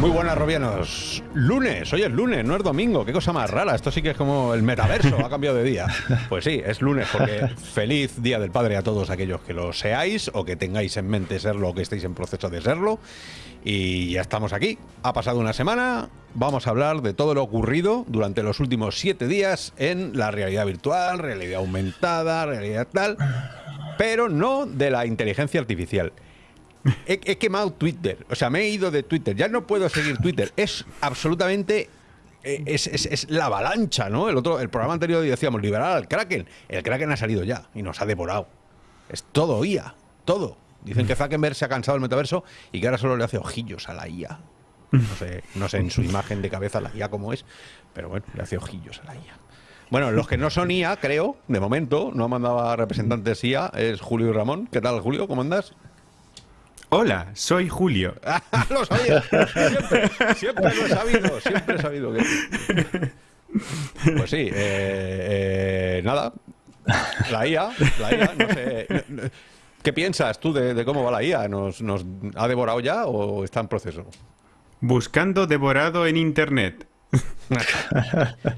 Muy buenas, Robianos. Lunes, hoy es lunes, no es domingo. Qué cosa más rara. Esto sí que es como el metaverso, ha cambiado de día. Pues sí, es lunes, porque feliz Día del Padre a todos aquellos que lo seáis o que tengáis en mente serlo o que estéis en proceso de serlo. Y ya estamos aquí. Ha pasado una semana. Vamos a hablar de todo lo ocurrido durante los últimos siete días en la realidad virtual, realidad aumentada, realidad tal, pero no de la inteligencia artificial. He, quemado Twitter. O sea, me he ido de Twitter. Ya no puedo seguir Twitter. Es absolutamente. eh, Es, la avalancha, ¿no? El otro, el programa anterior decíamos liberar al Kraken. El Kraken ha salido ya y nos ha devorado. Es todo IA. Todo. Dicen que Zuckerberg se ha cansado del metaverso y que ahora solo le hace ojillos a la IA. No sé, no sé en su imagen de cabeza la IA cómo es, pero bueno, le hace ojillos a la IA. Bueno, los que no son IA, creo, de momento, no han mandado a representantes IA, es Julio y Ramón. ¿Qué tal, Julio? ¿Cómo andas? Hola, soy Julio. lo sabía. Siempre, siempre lo he sabido. Siempre he sabido que. Pues sí, eh, eh, nada. La IA, la IA, no sé. ¿Qué piensas tú de, de cómo va la IA? ¿Nos, ¿Nos ha devorado ya o está en proceso? Buscando devorado en internet.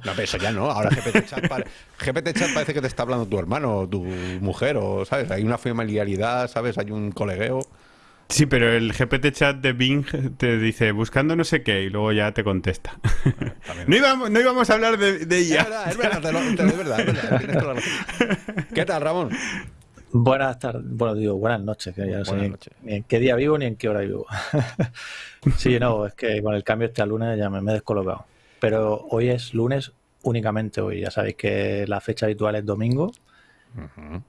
No, pero eso ya no. Ahora GPT Chat, pare- GPT Chat parece que te está hablando tu hermano, tu mujer, o, ¿sabes? Hay una familiaridad, ¿sabes? Hay un colegueo. Sí, pero el GPT chat de Bing te dice buscando no sé qué y luego ya te contesta. no, íbamos, no íbamos a hablar de, de Es ella. verdad, es verdad, te lo- te- es verdad, es verdad, tienes toda la razón. ¿Qué tal, Ramón? Buenas tardes, bueno, digo buenas noches, que ya no sé Buenas ni, noches. ni en qué día vivo ni en qué hora vivo. sí, no, es que con el cambio este a lunes ya me, me he descolocado. Pero hoy es lunes únicamente hoy, ya sabéis que la fecha habitual es domingo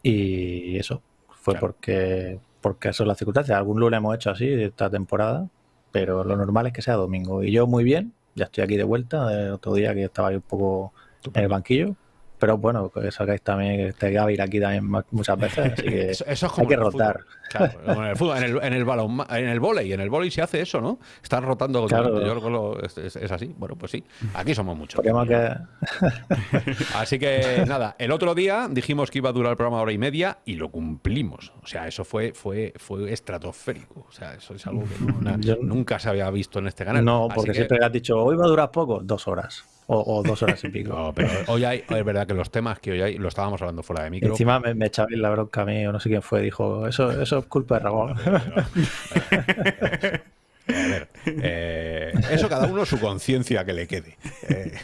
y eso fue Claro. porque, porque eso es la circunstancia. Algún lunes hemos hecho así esta temporada, pero lo normal es que sea domingo. Y yo muy bien, ya estoy aquí de vuelta, el otro día que estaba ahí un poco en el banquillo. Pero bueno, que sacáis también, que te va a ir aquí también muchas veces, así que Eso, eso es como hay que rotar. fútbol. Claro, como en el fútbol, en el, en el balón, en el vóley, en el vóley se hace eso, ¿no? Están rotando. Claro. Yo creo que lo- es, es- así. Bueno, pues sí. Aquí somos muchos. Que... Así que nada, el otro día dijimos que iba a durar el programa hora y media y lo cumplimos. O sea, eso fue, fue, fue estratosférico. O sea, eso es algo que no- na- Yo- nunca se había visto en este canal. No, porque que- siempre has dicho, hoy va a durar poco, dos horas. O, o dos horas y pico. No, pero hoy hay, es verdad que los temas que hoy hay, lo estábamos hablando fuera de micro. Encima me, me echabais la bronca a mí, o no sé quién fue, dijo, eso, eso es culpa de Ramón. A ver, eh, eso cada uno su conciencia que le quede. Eh,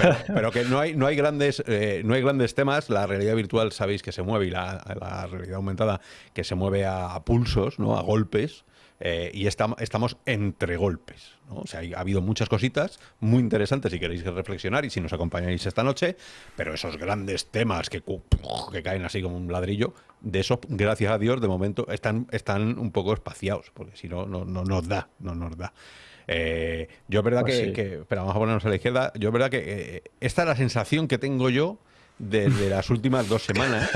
pero, pero que no hay, no hay grandes, eh, no hay grandes temas. La realidad virtual sabéis que se mueve y la, la realidad aumentada que se mueve a, a pulsos, ¿no? A golpes. Eh, y estamos, estamos entre golpes. ¿no? O sea, ha habido muchas cositas muy interesantes si queréis reflexionar y si nos acompañáis esta noche, pero esos grandes temas que, que caen así como un ladrillo, de esos, gracias a Dios, de momento están, están un poco espaciados, porque si no, no, no nos da, no nos da. Eh, yo es verdad Pues que, sí. que- espera, vamos a ponernos a la izquierda, yo es verdad que eh, esta es la sensación que tengo yo desde las últimas dos semanas,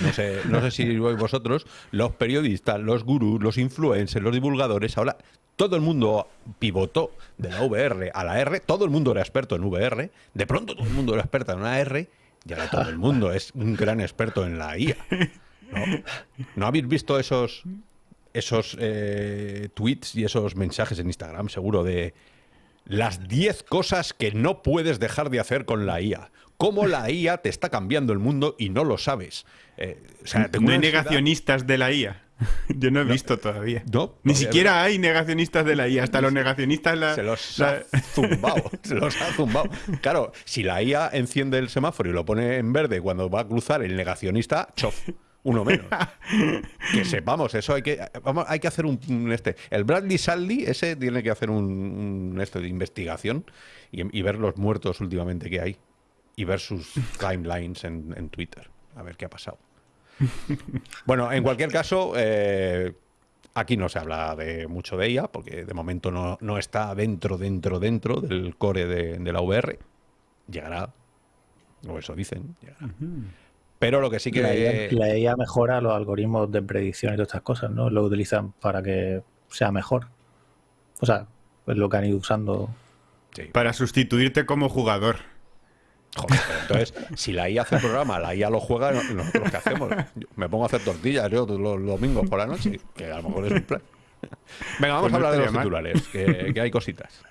no sé, no sé si vosotros, los periodistas, los gurús, los influencers, los divulgadores, ahora todo el mundo pivotó de la VR a la R, todo el mundo era experto en VR, de pronto todo el mundo era experto en una R, y ahora todo el mundo es un gran experto en la IA. ¿No, ¿No habéis visto esos, esos eh, tweets y esos mensajes en Instagram, seguro, de las 10 cosas que no puedes dejar de hacer con la IA? ¿Cómo la IA te está cambiando el mundo y no lo sabes? Eh, o sea, tengo No hay negacionistas de la IA. Yo no he visto todavía. No, Ni siquiera hay negacionistas de la IA. Hasta los negacionistas la, Se los la- ha zumbado, se los ha zumbado. Claro, si la IA enciende el semáforo y lo pone en verde cuando va a cruzar el negacionista, chof, uno menos. Que sepamos, eso hay que vamos, hay que hacer un, un este. El Bradley Saldy, ese tiene que hacer un, un este de investigación y, y ver los muertos últimamente que hay y ver sus timelines en, en Twitter, a ver qué ha pasado. Bueno, en cualquier caso, eh, aquí no se habla de mucho de ella, porque de momento no, no está dentro, dentro, dentro del core de, de la VR. Llegará, o eso dicen, llegará. Pero lo que sí que... La IA, mejora los algoritmos de predicción y todas estas cosas, ¿no? Lo utilizan para que sea mejor. O sea, es lo que han ido usando. Para sustituirte como jugador. Joder, entonces, si la IA hace el programa, la IA lo juega, nosotros qué hacemos. me pongo a hacer tortillas yo los, domingos por la noche, que a lo mejor es un plan. Venga, vamos pues a hablar de los titulares, que, hay cositas.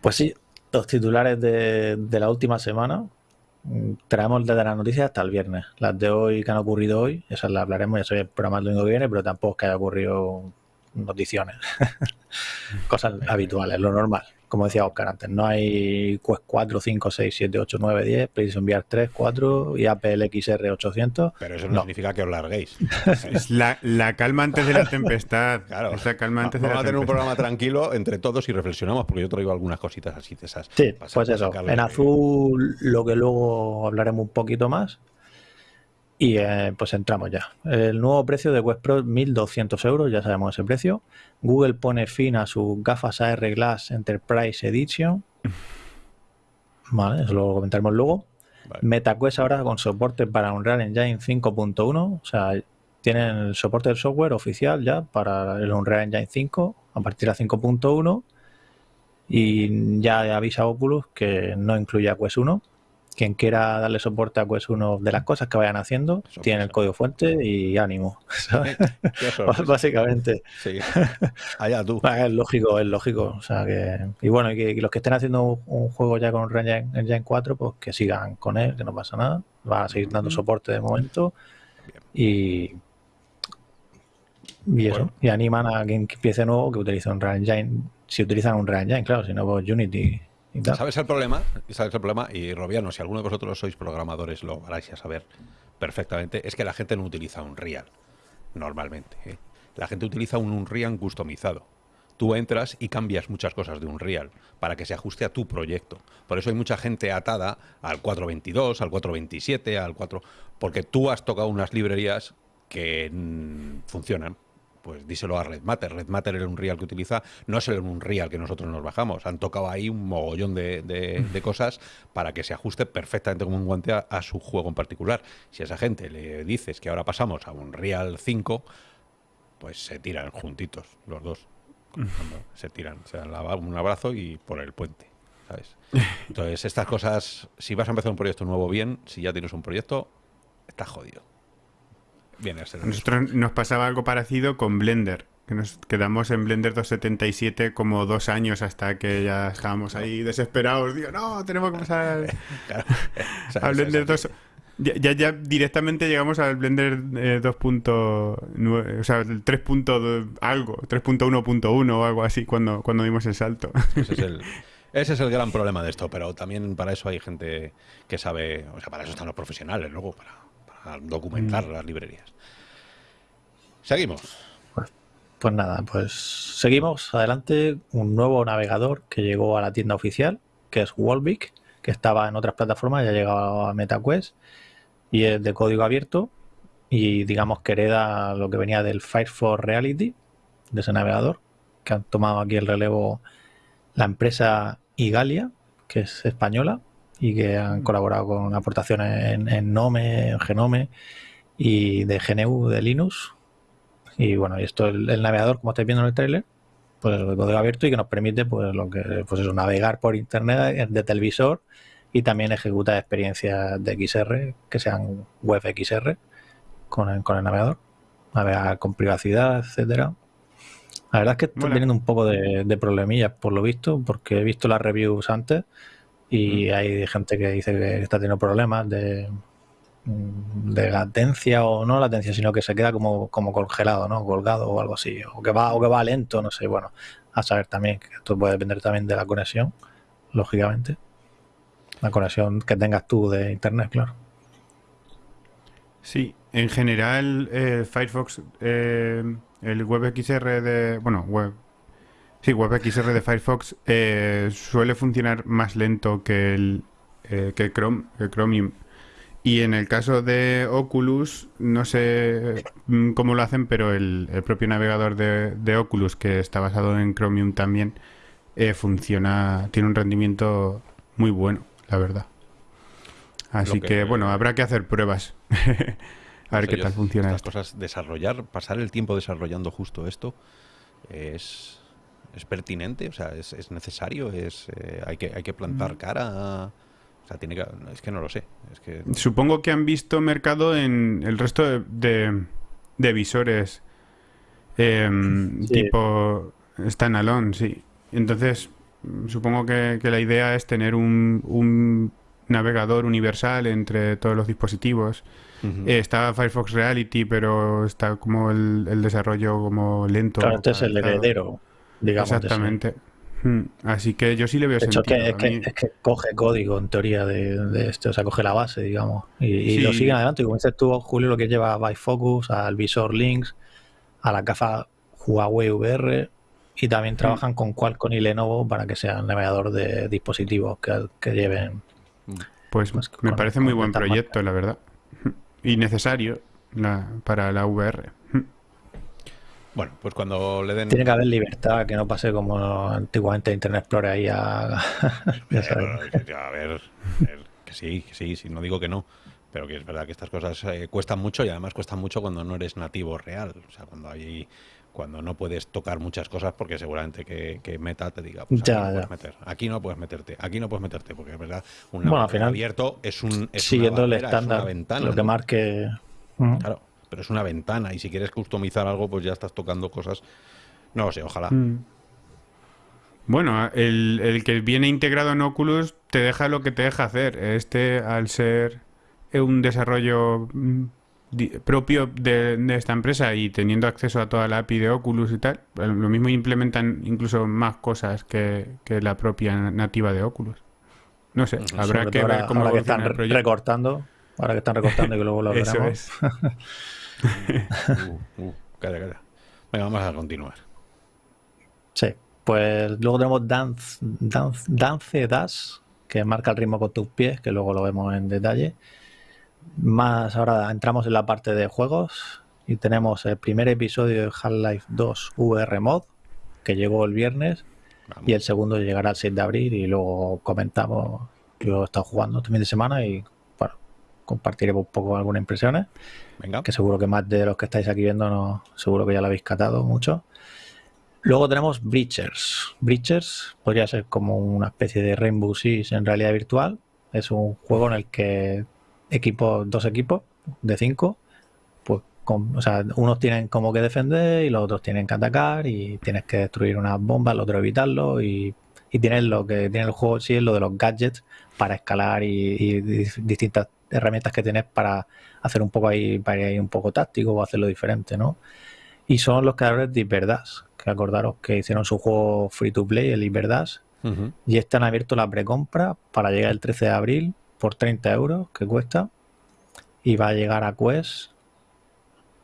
Pues sí, los titulares de, la última semana. Mm, traemos desde las noticias hasta el viernes. Las de hoy que han ocurrido hoy, esas las hablaremos, ya soy el programa el domingo que viene, pero tampoco es que haya ocurrido noticiones. Cosas habituales, lo normal como decía Oscar antes, no hay Quest 4, 5, 6, 7, 8, 9, 10, PlayStation VR 3, 4 y Apple XR 800. Pero eso no, significa que os larguéis. es la, calma antes de la tempestad. Claro. Es la calma antes de Vamos a tener un programa tranquilo entre todos y reflexionamos, porque yo traigo algunas cositas así de esas. Sí, pues eso. En azul, lo que luego hablaremos un poquito más. Y eh, pues entramos ya. El nuevo precio de Quest Pro, 1.200 euros, ya sabemos ese precio. Google pone fin a sus gafas AR Glass Enterprise Edition. Vale, eso lo comentaremos luego. MetaQuest ahora con soporte para Unreal Engine 5.1. O sea, tienen el soporte del software oficial ya para el Unreal Engine 5 a partir de 5.1. Y ya avisa Oculus que no incluye a Quest 1 quien quiera darle soporte a Quest 1 de las cosas que vayan haciendo, tiene el código fuente y ánimo. Básicamente. Sí. Allá tú. Es lógico, es lógico. O sea que, y bueno, y que, los que estén haciendo un juego ya con Engine 4, pues que sigan con él, que no pasa nada. Va a seguir dando soporte de momento. Y, y eso. Y animan a quien empiece nuevo que utilice un Engine. Si utilizan un Engine, claro, si no, pues Unity ¿Sabes el problema? ¿Sabes el problema? Y Robiano, si alguno de vosotros sois programadores, lo vais a saber perfectamente. Es que la gente no utiliza un Unreal normalmente. ¿eh? La gente utiliza un Unreal customizado. Tú entras y cambias muchas cosas de Unreal para que se ajuste a tu proyecto. Por eso hay mucha gente atada al 422, al 427, al 4... Porque tú has tocado unas librerías que mm, funcionan pues díselo a Red Matter. Red Matter, el Unreal que utiliza, no es el Unreal que nosotros nos bajamos. Han tocado ahí un mogollón de, cosas para que se ajuste perfectamente como un guante a, su juego en particular. Si a esa gente le dices que ahora pasamos a Unreal 5, pues se tiran juntitos los dos. se tiran, se dan un abrazo y por el puente. ¿sabes? Entonces, estas cosas, si vas a empezar un proyecto nuevo bien, si ya tienes un proyecto, estás jodido. Nosotros nos pasaba algo parecido con Blender, que nos quedamos en Blender 277 como dos años hasta que ya estábamos ahí desesperados. Digo, no, tenemos que pasar a Blender 2. Ya, ya, directamente llegamos al Blender 2.9, eh, o sea, el 3. algo, 3.1.1 o algo así cuando, cuando dimos el salto. Ese es el, ese es el gran problema de esto, pero también para eso hay gente que sabe, o sea, para eso están los profesionales luego, para documentar mm. las librerías. Seguimos. Pues, pues, nada, pues seguimos adelante. Un nuevo navegador que llegó a la tienda oficial, que es Wallbeak, que estaba en otras plataformas, ya ha llegado a MetaQuest y es de código abierto y digamos que hereda lo que venía del Firefox Reality, de ese navegador, que han tomado aquí el relevo la empresa Igalia, que es española, y que han colaborado con aportaciones en, en Nome, en Genome y de GNU de Linux. Y bueno, y esto el, el navegador, como estáis viendo en el trailer, pues el código abierto y que nos permite pues lo que pues eso, navegar por internet de televisor y también ejecutar experiencias de XR que sean web XR con el, con el navegador, navegar con privacidad, etcétera. La verdad es que están teniendo un poco de, de problemillas por lo visto, porque he visto las reviews antes y hay gente que dice que está teniendo problemas de, de latencia o no latencia, sino que se queda como, como congelado, ¿no? Colgado o algo así, o que va, o que va lento, no sé, bueno, a saber también que esto puede depender también de la conexión, lógicamente. La conexión que tengas tú de internet, claro. Sí, en general eh, Firefox, eh, el WebXR de, bueno, web, Sí, WebXR de Firefox eh, suele funcionar más lento que el, eh, que Chrome, que Chromium. Y en el caso de Oculus, no sé mm, cómo lo hacen, pero el, propio navegador de, Oculus, que está basado en Chromium también, eh, funciona, tiene un rendimiento muy bueno, la verdad. Así que- que, bueno, habrá que hacer pruebas. a ver qué tal funciona Estas esto. cosas, desarrollar, pasar el tiempo desarrollando justo esto es, es pertinente, o sea, es, es necesario, es eh, hay que hay que plantar Mm. cara, a- o sea, tiene que, es que no lo sé, es que Supongo que han visto mercado en el resto de, de, de visores em, Sí. tipo standalone, sí. Entonces, supongo que, que la idea es tener un, un navegador universal entre todos los dispositivos. Eh, está Firefox Reality, pero está como el, el desarrollo como lento. Claro, este es el heredero, digamos. Exactamente. Hmm, Así que yo sí le veo De hecho, es sentido. que, es, que, es que coge código en teoría de, de este, o sea, coge la base, digamos, y, y Sí. lo siguen adelante. Y como dices tú, Julio, lo que lleva a Bifocus, al visor Links, a la gafa Huawei VR, y también trabajan con Qualcomm y Lenovo para que sean navegador de dispositivos que, que lleven. Pues Pues me con- parece con muy buen proyecto, la verdad. Y necesario la- para la VR. Bueno, pues cuando le den Tiene que haber libertad, que no pase como antiguamente Internet Explorer ahí a... ya sabes. a ver, a ver, que sí, que sí, sí, no digo que no, pero que es verdad que estas cosas eh, cuestan mucho y además cuestan mucho cuando no eres nativo real, o sea, cuando hay cuando no puedes tocar muchas cosas porque seguramente que, que Meta te diga, pues aquí Ya, no ya. meter, aquí no puedes meterte, aquí no puedes meterte, porque es verdad, un Bueno, al navegador final, abierto es un es Siguiendo una el barrera, es una estándar, ventana, lo que marque... Claro, pero es una ventana y si quieres customizar algo, pues ya estás tocando cosas. No lo sé, ojalá. Mm. Bueno, el, el que viene integrado en Oculus te deja lo que te deja hacer. Este, al ser un desarrollo mm, propio de, de esta empresa y teniendo acceso a toda la API de Oculus y tal, eh, lo mismo implementan incluso más cosas que, que la propia nativa de Oculus. No sé, habrá Sobre que ver ahora, cómo ahora que están el recortando, ahora que están recortando y que luego lo Eso veremos. es. Uh, uh, calla, calla. Venga, vamos a continuar. Sí, pues luego tenemos Dance, Dance, Dance Dash, que marca el ritmo con tus pies, que luego lo vemos en detalle. Más ahora entramos en la parte de juegos y tenemos el primer episodio de Half-Life 2 VR Mod, que llegó el viernes, Vamos. y el segundo llegará el 6 de abril y luego comentamos que lo he estado jugando este fin de semana y bueno, compartiremos un poco algunas impresiones Venga. que seguro que más de los que estáis aquí viendo, no, seguro que ya lo habéis catado mucho. Luego tenemos Breachers. Breachers podría ser como una especie de Rainbow Six en realidad virtual. Es un juego en el que equipos, dos equipos de cinco, pues con- o sea, unos tienen como que defender y los otros tienen que atacar y tienes que destruir unas bombas, el otro evitarlo y, y tienes lo que tiene el juego sí es lo de los gadgets para escalar y, y di- herramientas que tienes para hacer un poco ahí, para ir un poco táctico o hacerlo diferente, ¿no? Y son los creadores de Hyperdash, que acordaros que hicieron su juego free to play, el Hyperdash, Ujú. y están abierto la precompra para llegar el 13 de abril por 30 euros que cuesta y va a llegar a Quest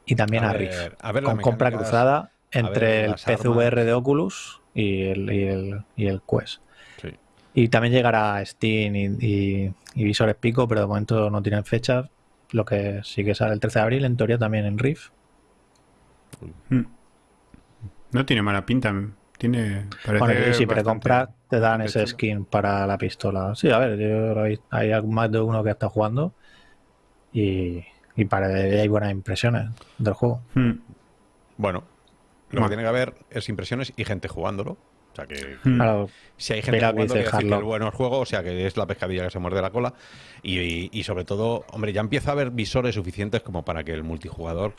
y también a, A ver, Rift a ver las con compra cruzada ver entre el PCVR armas. de Oculus y el, y el, y el Quest. Y también llegará Steam y, y- y visores Pico, pero de momento no tienen fecha. Lo que sí que sale el 13 de abril, en teoría también en Rift. Mm. No tiene mala pinta. Tiene. Parece Bueno, y si precompras te dan ese chulo. skin para la pistola. Sí, a ver, yo lo he- hay más de uno que está jugando y, y para hay buenas impresiones del juego. Mm. Bueno, lo Bueno. que tiene que haber es impresiones y gente jugándolo. O sea que Mm. Claro, si hay gente jugando, decir que el bueno es juego, o sea que es la pescadilla que se muerde la cola. Y, y- y sobre todo, hombre, ya empieza a haber visores suficientes como para que el multijugador,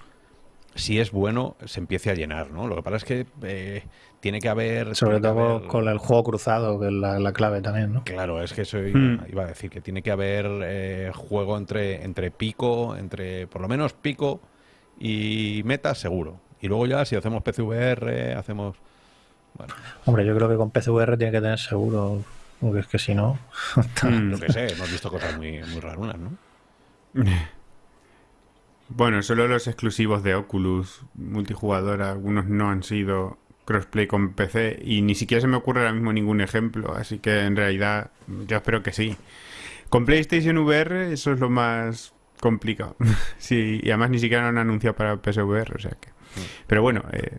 si es bueno, se empiece a llenar, ¿no? Lo que pasa es que eh, tiene que haber. sobre que todo haber- con el juego cruzado, que es la, la clave también, ¿no? Claro, es que eso iba, Mm. iba a decir que tiene que haber eh, juego entre, entre pico, entre por lo menos pico y meta seguro. Y luego ya si hacemos PCVR, hacemos... Bueno, Hombre, yo creo que con PCVR tiene que tener seguro, porque es que si no... Mm. yo qué sé, hemos visto cosas muy, muy rarunas, ¿no? Bueno, solo los exclusivos de Oculus multijugador, algunos no han sido crossplay con PC y ni siquiera se me ocurre ahora mismo ningún ejemplo, así que en realidad yo espero que sí. Con PlayStation VR eso es lo más complicado. sí, y además ni siquiera lo han anunciado para PSVR, o sea que... Pero bueno, eh,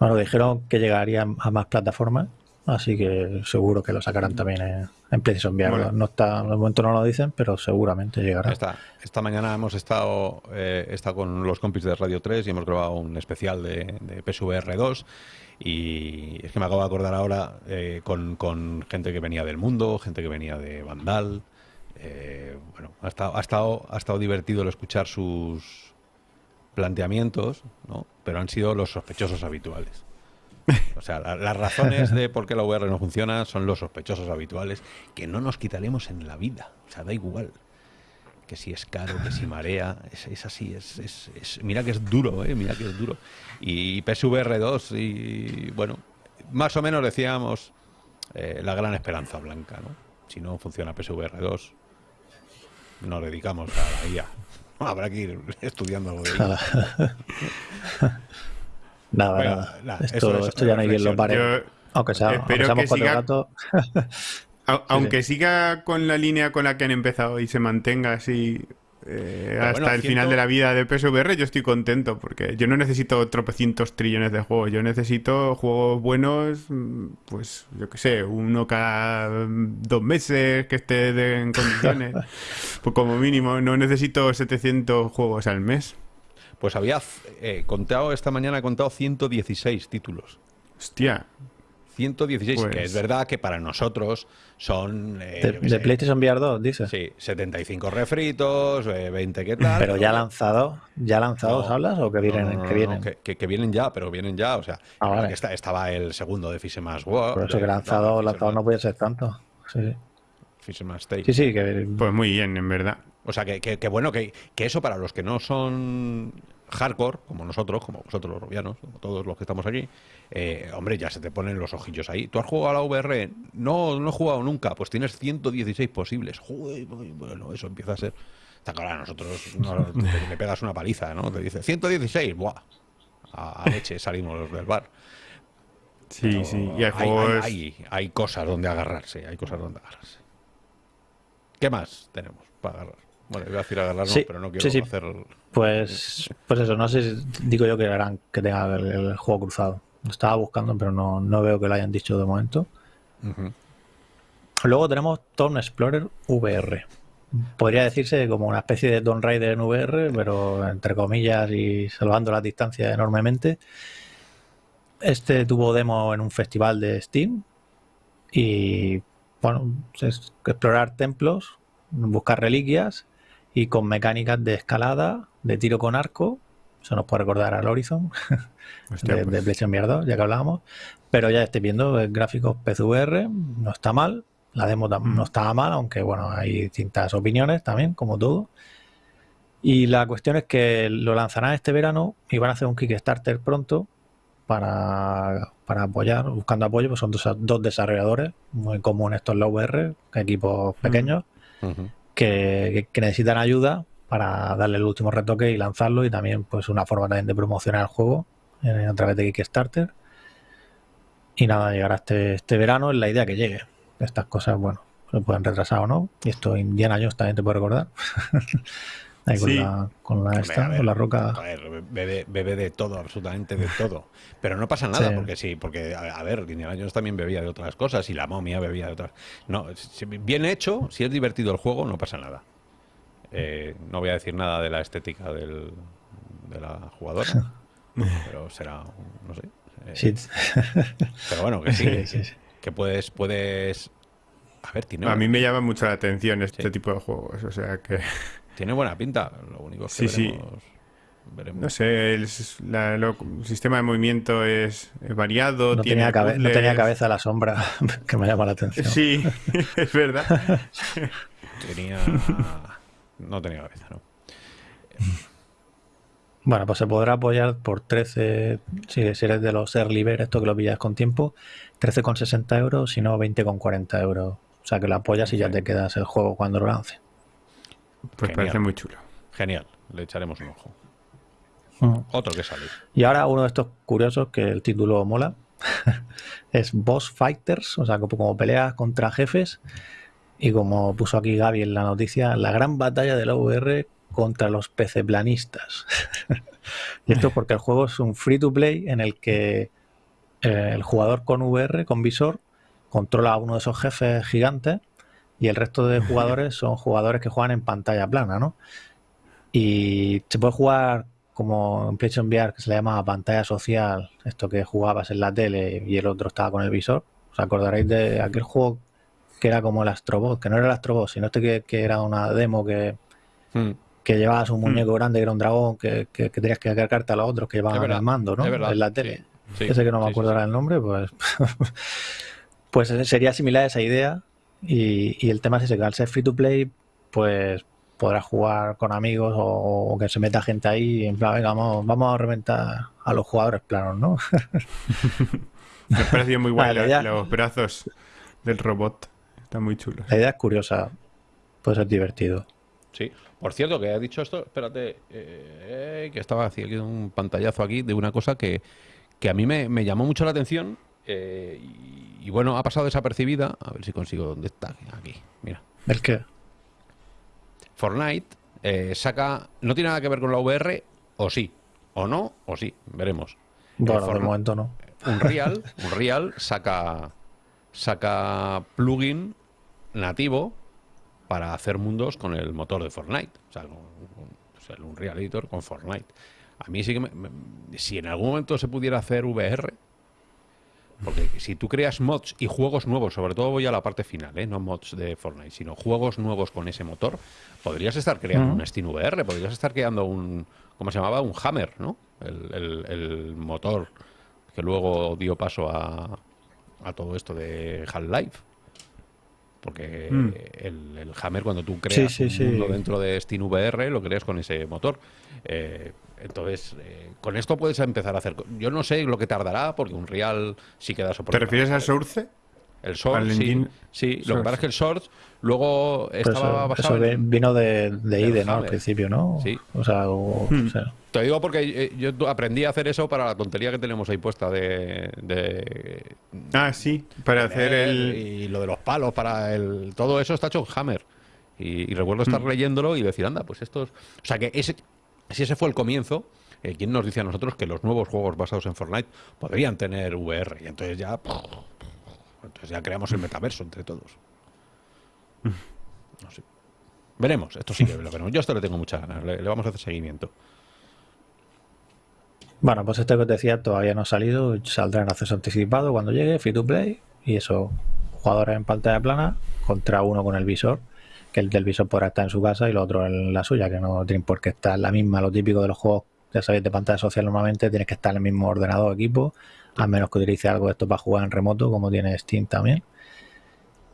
Bueno, dijeron que llegaría a más plataformas así que seguro que lo sacarán también en, en PlayStation VR. No está, de momento no lo dicen, pero seguramente llegará. Esta, esta mañana hemos estado, eh, con los compis de Radio 3 y hemos grabado un especial de, de PSVR 2 y es que me acabo de acordar ahora eh, con, con, gente que venía del mundo, gente que venía de Vandal. Eh, bueno, ha estado, ha, estado, ha estado divertido el escuchar sus planteamientos, ¿no? pero han sido los sospechosos habituales. O sea, las razones de por qué la VR no funciona son los sospechosos habituales que no nos quitaremos en la vida. O sea, da igual. Que si es caro, que si marea, es, así, es, es, mira que es duro, ¿eh? mira que es duro. Y PSVR 2, y bueno, más o menos decíamos eh, la gran esperanza blanca, ¿no? Si no funciona PSVR 2, nos dedicamos a la IA. Habrá que ir estudiando algo de Nada, nada. Esto, ya no hay quien lo pare. aunque sea, espero aunque que siga, aunque siga con la línea con la que han empezado y se mantenga así eh, hasta el final de la vida de PSVR, yo estoy contento porque yo no necesito tropecientos trillones de juegos. Yo necesito juegos buenos, mm, pues yo qué sé, uno cada dos meses que esté en condiciones. pues como mínimo, no necesito 700 juegos al mes. Pues había eh, contado, esta mañana he contado 116 títulos. Hostia. 116, que es pues verdad que para nosotros son... Eh, de, PlayStation VR 2, dice. Sí, 75 refritos, 20 eh, qué tal. Pero ya lanzado, ¿ya lanzados hablas o que vienen? que, vienen? Que, vienen ya, pero vienen ya, o sea, ah, estaba el segundo de Fisherman's War. Por eso que lanzado, lanzado no puede ser tanto. Sí, sí. Fisherman's. Sí, sí, que... Pues muy bien, en verdad. O sea, que, que, bueno, que, que, eso para los que no son hardcore, como nosotros, como vosotros los rubianos, como todos los que estamos aquí, eh, hombre, ya se te ponen los ojillos ahí. ¿Tú has jugado a la VR? No, no he jugado nunca. Pues tienes 116 posibles. Joder, bueno, eso empieza a ser... Está claro, a nosotros no, le pegas una paliza, ¿no? Te dice 116, ¡buah! A, leche salimos del bar. Sí, sí. Y hay, hay, hay, cosas donde agarrarse, hay cosas donde agarrarse. ¿Qué más tenemos para agarrar? Bueno, iba a decir agarrarnos, pero no quiero hacer. Pues, pues eso, no sé si digo yo que harán que tenga el, juego cruzado. Lo estaba buscando, pero no, no, veo que lo hayan dicho de momento. Luego tenemos Tom Explorer VR. Podría decirse como una especie de Tomb Raider en VR, pero entre comillas y salvando la distancia enormemente. Este tuvo demo en un festival de Steam y bueno, es explorar templos, buscar reliquias y con mecánicas de escalada, de tiro con arco. Eso nos puede recordar al Horizon de, pues. PlayStation VR ya que hablábamos. Pero ya estoy viendo el gráficos PCVR, no está mal. La demo no mm. estaba mal, aunque bueno, hay distintas opiniones también, como todo. Y la cuestión es que lo lanzarán este verano y van a hacer un Kickstarter pronto para, para apoyar, buscando apoyo, pues son dos, dos desarrolladores, muy comunes estos en la VR, equipos mm. pequeños que, necesitan ayuda para darle el último retoque y lanzarlo y también pues una forma también de promocionar el juego eh, a través de Kickstarter. Y nada, llegará este, este verano, es la idea que llegue. Estas cosas, bueno, se pueden retrasar o no. Y esto Indiana Jones también te puede recordar. Ahí con, la, con la, esta, con la roca. bebe, de todo, absolutamente de todo. Pero no pasa nada, porque sí, porque, a, ver, Indiana Jones también bebía de otras cosas y la momia bebía de otras. No, bien hecho, si es divertido el juego, no pasa nada. Eh, no voy a decir nada de la estética del, de la jugadora, pero será, no sé. Eh, pero bueno, que sí, que puedes, puedes a ver, tiene... A mí me llama mucho la atención este tipo de juegos, o sea que... Tiene buena pinta, lo único que sí, veremos, No sé, el, sistema de movimiento es, variado. No, tiene tenía no, tenía cabeza la sombra, que me llama la atención. Sí, es verdad. tenía... No tenía cabeza, ¿no? Bueno, pues se podrá apoyar por 13, si eres de los early bird, esto que lo pillas con tiempo, 13,60 euros, si no 20,40 euros. O sea que lo apoyas y ya te quedas el juego cuando lo lance. Pues parece muy chulo. Genial, le echaremos un ojo. Mm. Otro que sale. Y ahora uno de estos curiosos que el título mola es Boss Fighters, o sea, como, peleas contra jefes. Y como puso aquí Gaby en la noticia, la gran batalla de la VR contra los PC planistas. y esto porque el juego es un free to play en el que eh, el jugador con VR, con visor, controla a uno de esos jefes gigantes y el resto de jugadores son jugadores que juegan en pantalla plana, ¿no? Y se puede jugar como en PlayStation VR que se le llama pantalla social, esto que jugabas en la tele y el otro estaba con el visor. ¿Os acordaréis de aquel juego que era como el Astrobot? Que no era el Astrobot, sino este que, era una demo que, Mm. que llevabas un Hmm. muñeco grande que era un dragón que, que- que tenías que cargarte a los otros que llevaban el mando, ¿no? En la tele. sí, Ese que no me acuerdo sí, ahora el nombre, pues, pues sería similar a esa idea. Y, y el tema es ese, que al ser free to play, pues podrás jugar con amigos o, o que se meta gente ahí y en plan, venga, vamos, vamos a reventar a los jugadores planos, ¿no? Me ha parecido muy guay Vale, los brazos del robot. Están muy chulos. La idea es curiosa, puede ser divertido. Sí. Por cierto, que ha dicho esto, espérate, eh, que estaba haciendo un pantallazo aquí de una cosa que, que a mí me, me llamó mucho la atención eh, y, y bueno, ha pasado desapercibida. A ver si consigo dónde está. Aquí, mira. ¿El qué? Fortnite eh, saca, no tiene nada que ver con la VR, o sí, o no, o sí, veremos. Bueno, de Fortnite- momento no. Unreal, Unreal saca, saca plugin nativo para hacer mundos con el motor de Fortnite. O sea, con, el Unreal Editor con Fortnite. A mí sí que me- me- si en algún momento se pudiera hacer VR, porque si tú creas mods y juegos nuevos, sobre todo voy a la parte final, ¿eh? no mods de Fortnite, sino juegos nuevos con ese motor, podrías estar creando un Steam VR, podrías estar creando un, ¿cómo se llamaba? Un Hammer, ¿no? El, el- el motor que luego dio paso a, a todo esto de Half-Life. Porque Mm. el, el Hammer, cuando tú creas sí, un sí. mundo dentro de Steam VR, lo creas con ese motor. Eh, entonces, eh, con esto puedes empezar a hacer. co- Yo no sé lo que tardará, porque un Real sí queda soporte. ¿Te refieres al Source? El Source, sí. engine Sí, lo que Source? pasa es que el Source luego Pero estaba eso, basado eso en- vino de, de IDE, ¿no? Al principio, ¿no? Sí. O sea, o- Hmm. o sea, Te digo porque eh, yo aprendí a hacer eso para la tontería que tenemos ahí puesta de. de Ah, sí, para hacer el... Y lo de los palos, para el. Todo eso está hecho en Hammer. Y, y recuerdo estar leyéndolo y decir, anda, pues estos. O sea que ese, si ese fue el comienzo, eh, ¿quién nos dice a nosotros que los nuevos juegos basados en Fortnite podrían tener VR? Y entonces ya. Entonces ya creamos el metaverso entre todos. No sé. Veremos, esto sí que lo veremos. Yo esto le tengo mucha ganas, le, le vamos a hacer seguimiento. Bueno, pues este que os decía todavía no ha salido, saldrá en acceso anticipado cuando llegue, free to play, y eso, jugadores en pantalla plana contra uno con el visor, que el del visor podrá estar en su casa y el otro en la suya, que no tienen por qué estar la misma, lo típico de los juegos, ya sabéis, de pantalla social normalmente tienes que estar en el mismo ordenador equipo, a menos que utilice algo de esto para jugar en remoto, como tiene Steam también.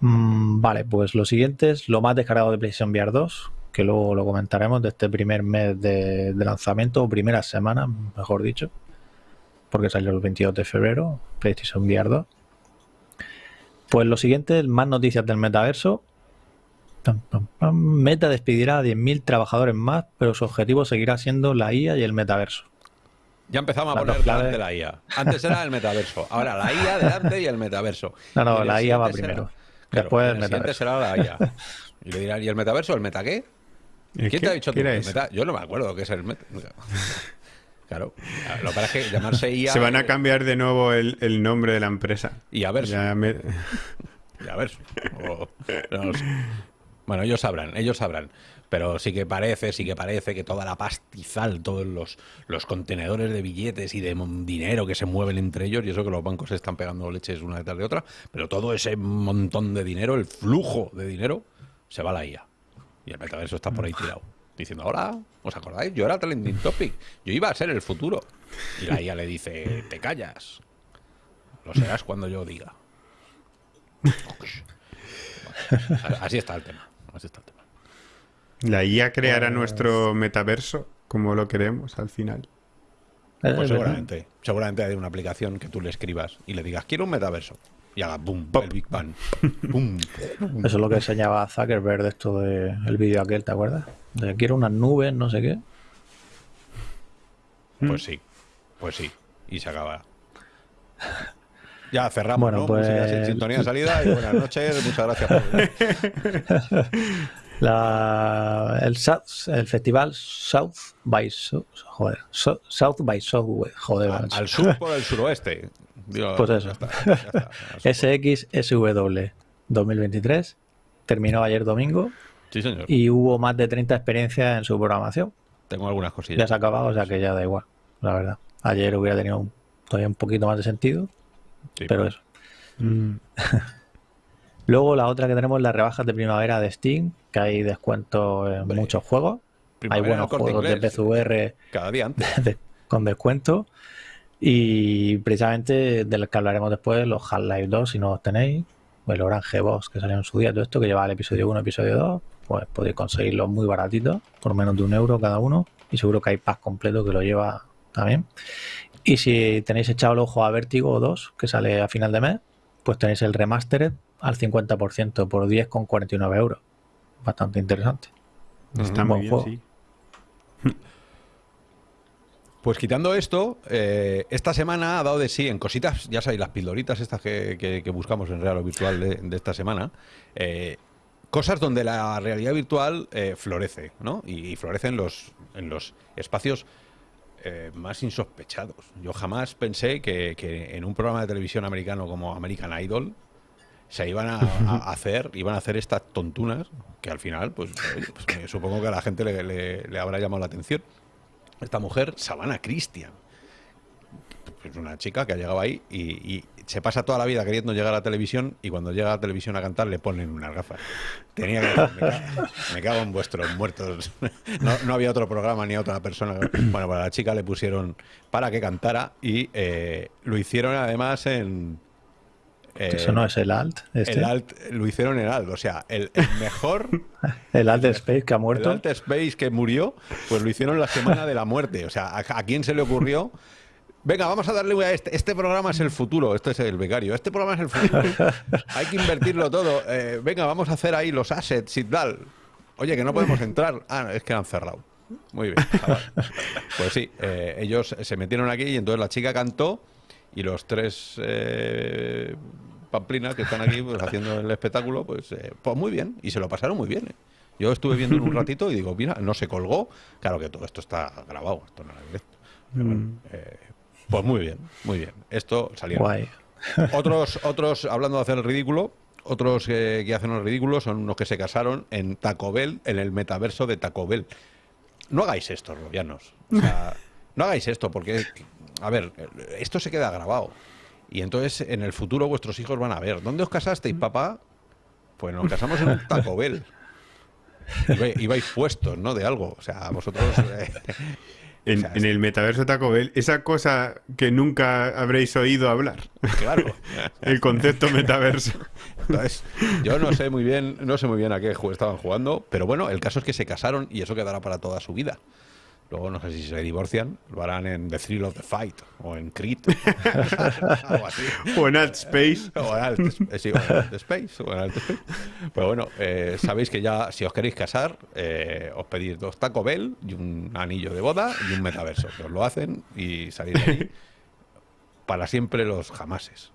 Mm, vale, pues lo siguiente es lo más descargado de PlayStation VR 2, que luego lo comentaremos de este primer mes de, de lanzamiento, o primera semana, mejor dicho, porque salió el 22 de febrero, PlayStation VR 2. Pues lo siguiente, más noticias del metaverso. Pam, pam, pam. Meta despedirá a 10.000 trabajadores más, pero su objetivo seguirá siendo la IA y el metaverso. Ya empezamos a poner delante la IA. Antes era el metaverso. Ahora la IA delante y el metaverso. No, no, la IA va primero. Claro, Después el metaverso. será la IA. Y le dirán, ¿y el metaverso? ¿El meta qué? ¿El ¿Quién qué? te ha dicho tú? ¿Qué era ¿El meta? Yo no me acuerdo qué es el meta. Claro. Lo que pasa es que llamarse IA. Se van a cambiar de nuevo el, el nombre de la empresa. Y a ver. Ya me- Y a ver. o- no lo sé. Bueno, ellos sabrán, ellos sabrán. Pero sí que parece, sí que parece que toda la pastizal, todos los, los contenedores de billetes y de dinero que se mueven entre ellos, y eso que los bancos se están pegando leches una detrás de otra, pero todo ese montón de dinero, el flujo de dinero, se va a la IA. Y el metaverso está por ahí tirado. Diciendo, ahora, ¿os acordáis? Yo era trending topic. Yo iba a ser el futuro. Y la IA le dice, te callas. Lo serás cuando yo diga. Así está el tema. Está el tema. La IA creará Pues- nuestro metaverso como lo queremos al final. Es Pues verdad. seguramente. Seguramente hay una aplicación que tú le escribas y le digas, quiero un metaverso. Y haga boom, Pop. el Big Bang. Boom. Eso es lo que enseñaba Zuckerberg de esto de el vídeo aquel, ¿te acuerdas? De quiero unas nubes, no sé qué. Pues sí. Pues sí. Y se acaba. Ya cerramos, Bueno, ¿no? pues- Música sin sintonía de salida y buenas noches. Muchas gracias por. La, el, South- el festival South by joder, So- South by Southwest, joder, Al, sur por el suroeste. Digo, Pues ya eso. ya. SXSW 2023 terminó ayer domingo Sí, señor. y hubo más de 30 experiencias en su programación. Tengo algunas Ya cosillas. se ha acabado, o sea que ya da igual, la verdad. Ayer hubiera tenido un- todavía un poquito más de sentido, Sí, pero eso. Luego la otra que tenemos es las rebajas de primavera de Steam, que hay descuentos en muchos juegos. primavera hay buenos juegos de PCVR Cada día antes. de- con descuento. Y precisamente del que hablaremos después, los Half-Life 2, si no los tenéis, o el Orange Box que salió en su día, todo esto que lleva el episodio 1, episodio 2, pues podéis conseguirlos muy baratitos, por menos de un euro cada uno. Y seguro que hay pack completo que lo lleva también. Y si tenéis echado el ojo a Vertigo 2, que sale a final de mes, pues tenéis el Remastered al 50% por 10,49 euros. Bastante interesante. Está muy bien, juego. sí. Pues quitando esto, eh, esta semana ha dado de sí en cositas, ya sabéis, las pildoritas estas que, que- que buscamos en Real o Virtual de, de esta semana, eh, cosas donde la realidad virtual eh, florece, ¿no? Y, y florece en los, en los espacios eh, más insospechados. Yo jamás pensé que, que en un programa de televisión americano como American Idol se iban a, a hacer, iban a hacer estas tontunas que al final, pues, oye, pues, supongo que a la gente le, le- le habrá llamado la atención. Esta mujer, Savannah Christian, es una chica que ha llegado ahí y, y se pasa toda la vida queriendo llegar a la televisión y cuando llega a la televisión a cantar le ponen unas gafas. Tenía que me cago, me cago en vuestros muertos. No, no había otro programa ni otra persona. Bueno, para la chica le pusieron para que cantara y eh, lo hicieron además en... eh, Eso no es el Alt. Este. el alt, lo hicieron en alt, o sea, el, el mejor El Alt Space que ha el muerto. Alt Space que murió, pues lo hicieron la semana de la muerte. O sea, ¿a, a quién se le ocurrió? Venga, vamos a darle a este. Este programa es el futuro. Este es el becario. Este programa es el futuro. Hay que invertirlo todo. Eh, venga, vamos a hacer ahí los assets y tal. Oye, que no podemos entrar. Ah, es que han cerrado. Muy bien. Pues sí, eh, ellos se metieron aquí y entonces la chica cantó y los tres eh, pamplinas que están aquí pues, haciendo el espectáculo, pues, eh, pues muy bien. Y se lo pasaron muy bien. ¿eh? Yo estuve viendo un ratito y digo, mira, no se colgó. Claro que todo esto está grabado, esto no era directo. Pero bueno, eh, pues muy bien, muy bien. Esto. Guay. Otros, otros, hablando de hacer el ridículo, otros eh, que hacen el ridículo son unos que se casaron en Taco Bell, en el metaverso de Taco Bell. No hagáis esto, robianos. O sea, no hagáis esto, porque, a ver, esto se queda grabado. Y entonces en el futuro vuestros hijos van a ver. ¿Dónde os casasteis, papá? Pues nos casamos en un Taco Bell. Iba- Ibais puestos, ¿no? De algo. O sea, vosotros. eh, En, O sea, en el metaverso Taco Bell, esa cosa que nunca habréis oído hablar. claro. El concepto metaverso. Entonces, yo no sé muy bien, no sé muy bien a qué juego estaban jugando, pero bueno, el caso es que se casaron y eso quedará para toda su vida. Luego no sé si se divorcian, lo harán en The Thrill of the Fight o en Creed, así. O en Alt Space. O en Alt, eh, sí, o en Alt Space. o en Alt Space. Pues bueno, eh, sabéis que ya si os queréis casar, eh, os pedís dos Taco Bell y un anillo de boda y un metaverso. Que os lo hacen y salís de ahí para siempre los jamases.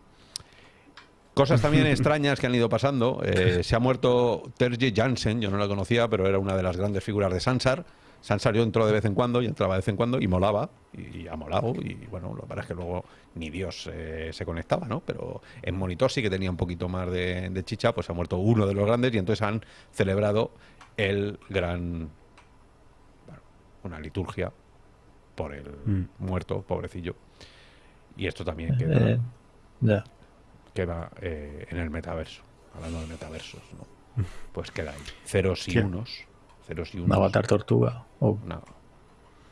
Cosas también extrañas que han ido pasando. Eh, se ha muerto Terje Jansen, yo no la conocía, pero era una de las grandes figuras de Sansar. Sansar yo entró de vez en cuando y entraba de vez en cuando y molaba, y, ha molado. Y bueno, lo que pasa es que luego ni Dios eh, se conectaba, ¿no? Pero en Monitor sí que tenía un poquito más de, de chicha, pues ha muerto uno de los grandes y entonces han celebrado el gran. bueno, una liturgia por el Mm. muerto, pobrecillo. Y esto también queda Eh, queda eh, en el metaverso. Hablando de metaversos, ¿no? Pues queda ahí. Ceros y unos. Ceros y Un unos. avatar tortuga. Oh, No.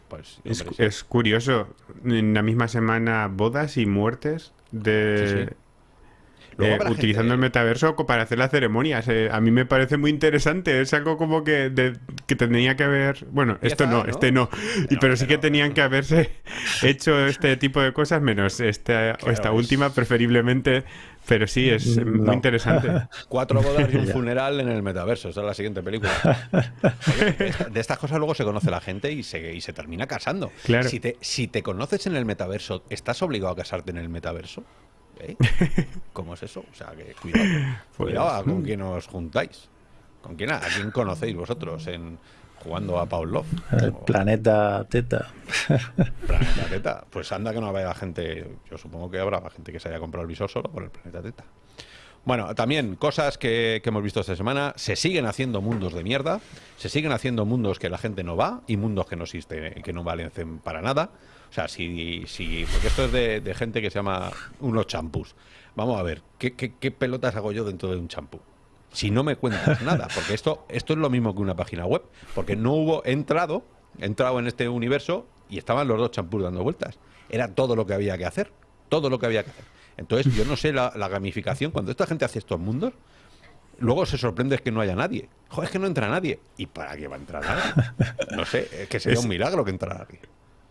Pues, Es, hombre, sí. es curioso. En la misma semana, bodas y muertes de. Sí, sí. Luego eh, utilizando gente- el metaverso co- para hacer las ceremonias. Eh, a mí me parece muy interesante. Es algo como que, de- que tendría que haber. Bueno, esto no, ¿no? este no. Y, Pero- pero sí que tenían que haberse hecho este tipo de cosas, menos esta, Claro, esta es- última, preferiblemente. Pero sí, es eh, muy interesante. Cuatro bodas y un funeral en el metaverso. Esa es la siguiente película. Oye, de esta- de estas cosas luego se conoce la gente y se, y se termina casando. Claro. Si te, si te conoces en el metaverso, ¿estás obligado a casarte en el metaverso? ¿Eh? ¿Cómo es eso? O sea, que cuidado. Pues, Cuidado a con quién os juntáis. ¿Con quién? ¿A quién conocéis vosotros en jugando a Paul Love? El O- planeta Teta. Planeta Teta. Pues anda que no habrá gente. Yo supongo que habrá gente que se haya comprado el visor solo por el Planeta Teta. Bueno, también cosas que, que hemos visto esta semana. Se siguen haciendo mundos de mierda. Se siguen haciendo mundos que la gente no va y mundos que no existen, que no valen para nada. O sea, si. si porque esto es de, de gente que se llama unos champús. Vamos a ver, ¿qué, qué, qué pelotas hago yo dentro de un champú? Si no me cuentas nada, porque esto, esto es lo mismo que una página web, porque no hubo entrado, entrado en este universo y estaban los dos champús dando vueltas. Era todo lo que había que hacer, todo lo que había que hacer. Entonces, yo no sé la, la gamificación, cuando esta gente hace estos mundos, luego se sorprende es que no haya nadie. Joder, es que no entra nadie. ¿Y para qué va a entrar nadie? No sé, es que sería un milagro que entrara nadie.